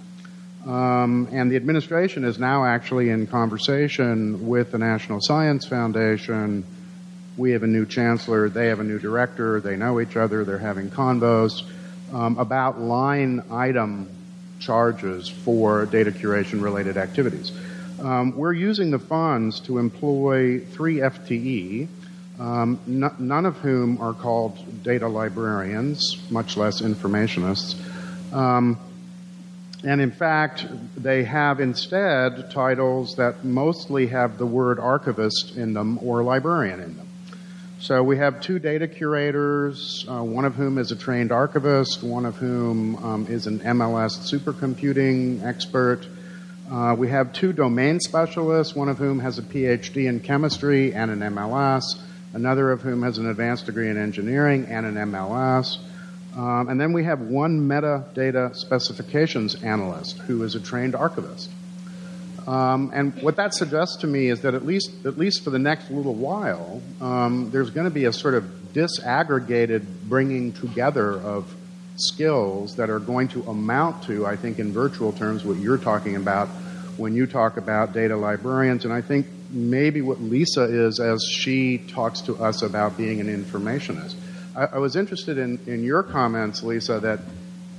um, and the administration is now actually in conversation with the National Science Foundation. We have a new chancellor, they have a new director, they know each other, they're having convos um, about line item charges for data curation related activities. Um, we're using the funds to employ three FTE um, n- none of whom are called data librarians, much less informationists. Um, and in fact, they have instead titles that mostly have the word archivist in them or librarian in them. So we have two data curators, uh, one of whom is a trained archivist, one of whom um, is an MLS supercomputing expert. Uh, we have two domain specialists, one of whom has a PhD in chemistry and an MLS another of whom has an advanced degree in engineering and an MLS. Um, and then we have one metadata specifications analyst who is a trained archivist. Um, and what that suggests to me is that at least, at least for the next little while, um, there's going to be a sort of disaggregated bringing together of skills that are going to amount to, I think, in virtual terms, what you're talking about when you talk about data librarians. And I think maybe what Lisa is as she talks to us about being an informationist. I, I was interested in, in your comments, Lisa, that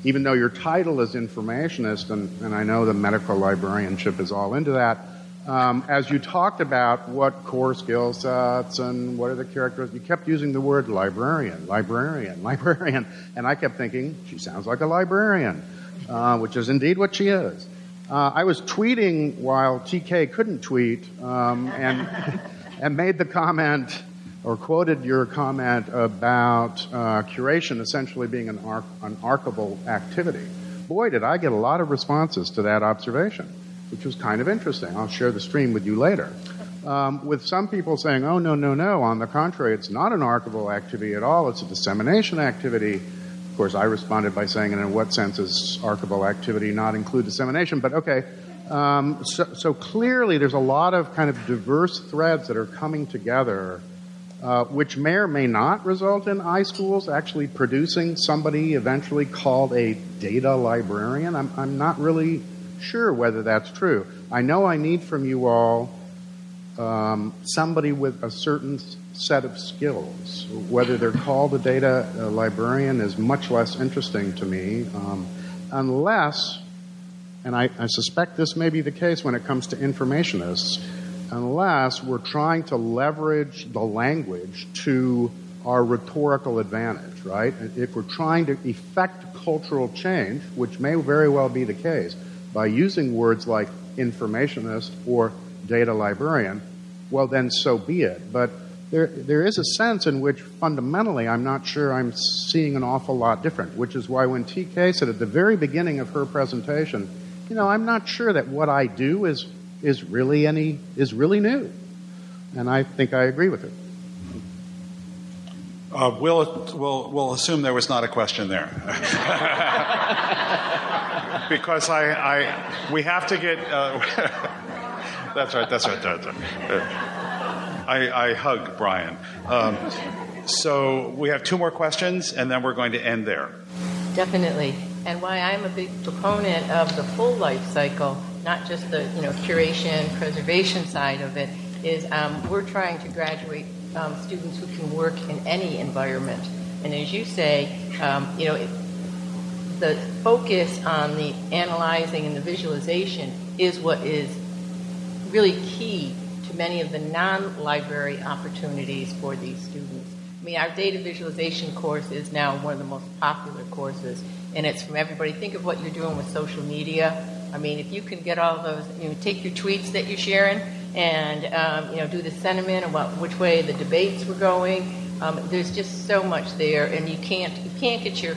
even though your title is informationist, and, and I know the medical librarianship is all into that, um, as you talked about what core skill sets and what are the characteristics, you kept using the word librarian, librarian, librarian, and I kept thinking she sounds like a librarian, uh, which is indeed what she is. Uh, I was tweeting while TK couldn't tweet um, and, and made the comment or quoted your comment about uh, curation essentially being an, arch- an archival activity. Boy, did I get a lot of responses to that observation, which was kind of interesting. I'll share the stream with you later. Um, with some people saying, oh, no, no, no, on the contrary, it's not an archival activity at all, it's a dissemination activity. Of course, I responded by saying, and in what sense does archival activity not include dissemination? But okay, um, so, so, clearly there's a lot of kind of diverse threads that are coming together, uh, which may or may not result in iSchools actually producing somebody eventually called a data librarian. I'm, I'm not really sure whether that's true. I know I need from you all um, somebody with a certain set of skills. Whether they're called a data librarian is much less interesting to me, um, unless, and I, I suspect this may be the case when it comes to informationists, unless we're trying to leverage the language to our rhetorical advantage, right? If we're trying to effect cultural change, which may very well be the case, by using words like informationist or data librarian, well, then so be it. But there, there is a sense in which fundamentally I'm not sure I'm seeing an awful lot different, which is why when TK said at the very beginning of her presentation, you know, I'm not sure that what I do is, is really any, is really new. And I think I agree with her. Uh, we'll, we'll, we'll assume there was not a question there. because I, I, we have to get, uh, that's right, that's right, that's right. I, I hug Brian. Um, so we have two more questions, and then we're going to end there. Definitely. And why I'm a big proponent of the full life cycle, not just the you know curation, preservation side of it, is um, we're trying to graduate um, students who can work in any environment. And as you say, um, you know, it, the focus on the analyzing and the visualization is what is really key many of the non-library opportunities for these students. I mean, our data visualization course is now one of the most popular courses, and it's from everybody. Think of what you're doing with social media. I mean, if you can get all those, you know, take your tweets that you're sharing and um, you know do the sentiment about which way the debates were going. Um, there's just so much there, and you can't you can't get your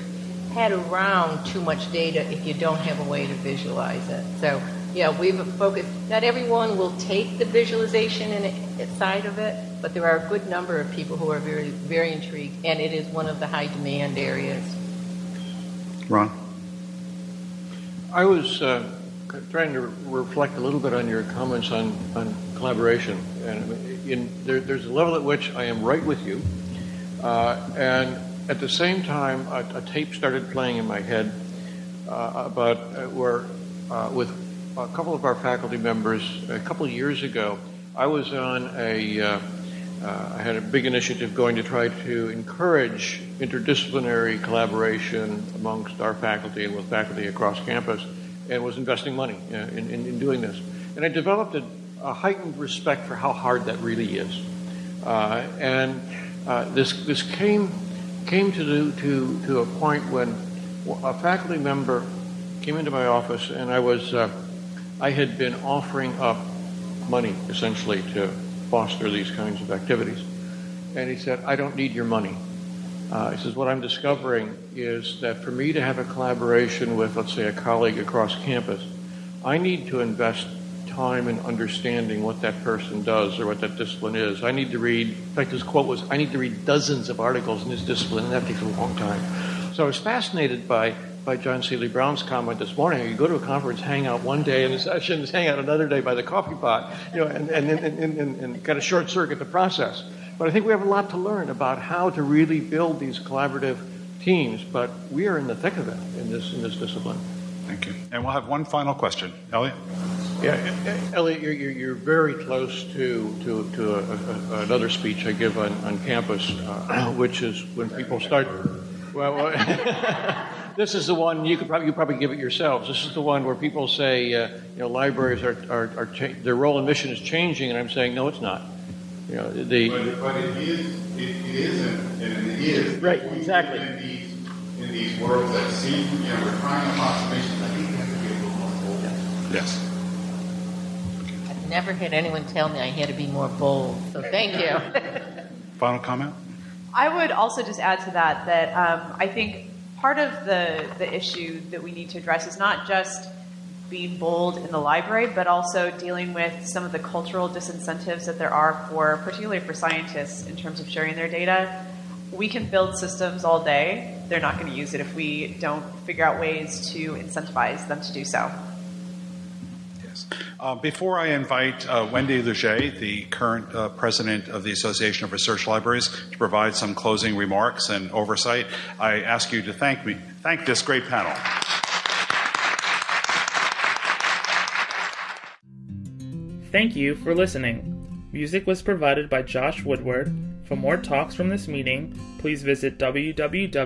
head around too much data if you don't have a way to visualize it. So yeah, we've focused. Not everyone will take the visualization and side of it, but there are a good number of people who are very very intrigued, and it is one of the high demand areas. Ron, I was. Uh, trying to reflect a little bit on your comments on, on collaboration. And in, there, there's a level at which I am right with you. Uh, and at the same time, a, a, tape started playing in my head uh, about uh, where, uh, with a couple of our faculty members a couple of years ago, I was on a, uh, uh, I had a big initiative going to try to encourage interdisciplinary collaboration amongst our faculty and with faculty across campus and was investing money uh, in, in, in doing this. And I developed a, a, heightened respect for how hard that really is. Uh, and uh, this, this came, came to, to, to a point when a faculty member came into my office and I was, uh, I had been offering up money essentially to foster these kinds of activities. And he said, I don't need your money. Uh, he says, What I'm discovering is that for me to have a collaboration with, let's say, a colleague across campus, I need to invest time in understanding what that person does or what that discipline is. I need to read, in fact, his quote was, I need to read dozens of articles in this discipline, and that takes a long time. So I was fascinated by, by John Seely Brown's comment this morning. You go to a conference, hang out one day in the session, hang out another day by the coffee pot, you know, and, and, and, and, and kind of short circuit the process. But I think we have a lot to learn about how to really build these collaborative teams. But we are in the thick of it in this in this discipline. Thank you. And we'll have one final question, Elliot. Yeah, Elliot, you're, you're, very close to to, to a, a, another speech I give on, on campus, uh, which is when people start. Well, well this is the one you could probably you probably give it yourselves. This is the one where people say, uh, you know, libraries are, are, are cha- their role and mission is changing, and I'm saying no, it's not. You know, the but, but it is it, it isn't and it is right exactly in these in these worlds that seem you know we're trying approximations. I think we have to be a little more bold. Yes. I've never had anyone tell me I had to be more bold. So thank you. Final comment. I would also just add to that that um, I think part of the the issue that we need to address is not just being bold in the library, but also dealing with some of the cultural disincentives that there are for, particularly for scientists, in terms of sharing their data. We can build systems all day. They're not going to use it if we don't figure out ways to incentivize them to do so. Uh, before I invite uh, Wendy Lougee, the current uh, president of the Association of Research Libraries, to provide some closing remarks and oversight, I ask you to thank me, thank this great panel. Thank you for listening. Music was provided by Josh Woodward. For more talks from this meeting, please visit www.arl.org.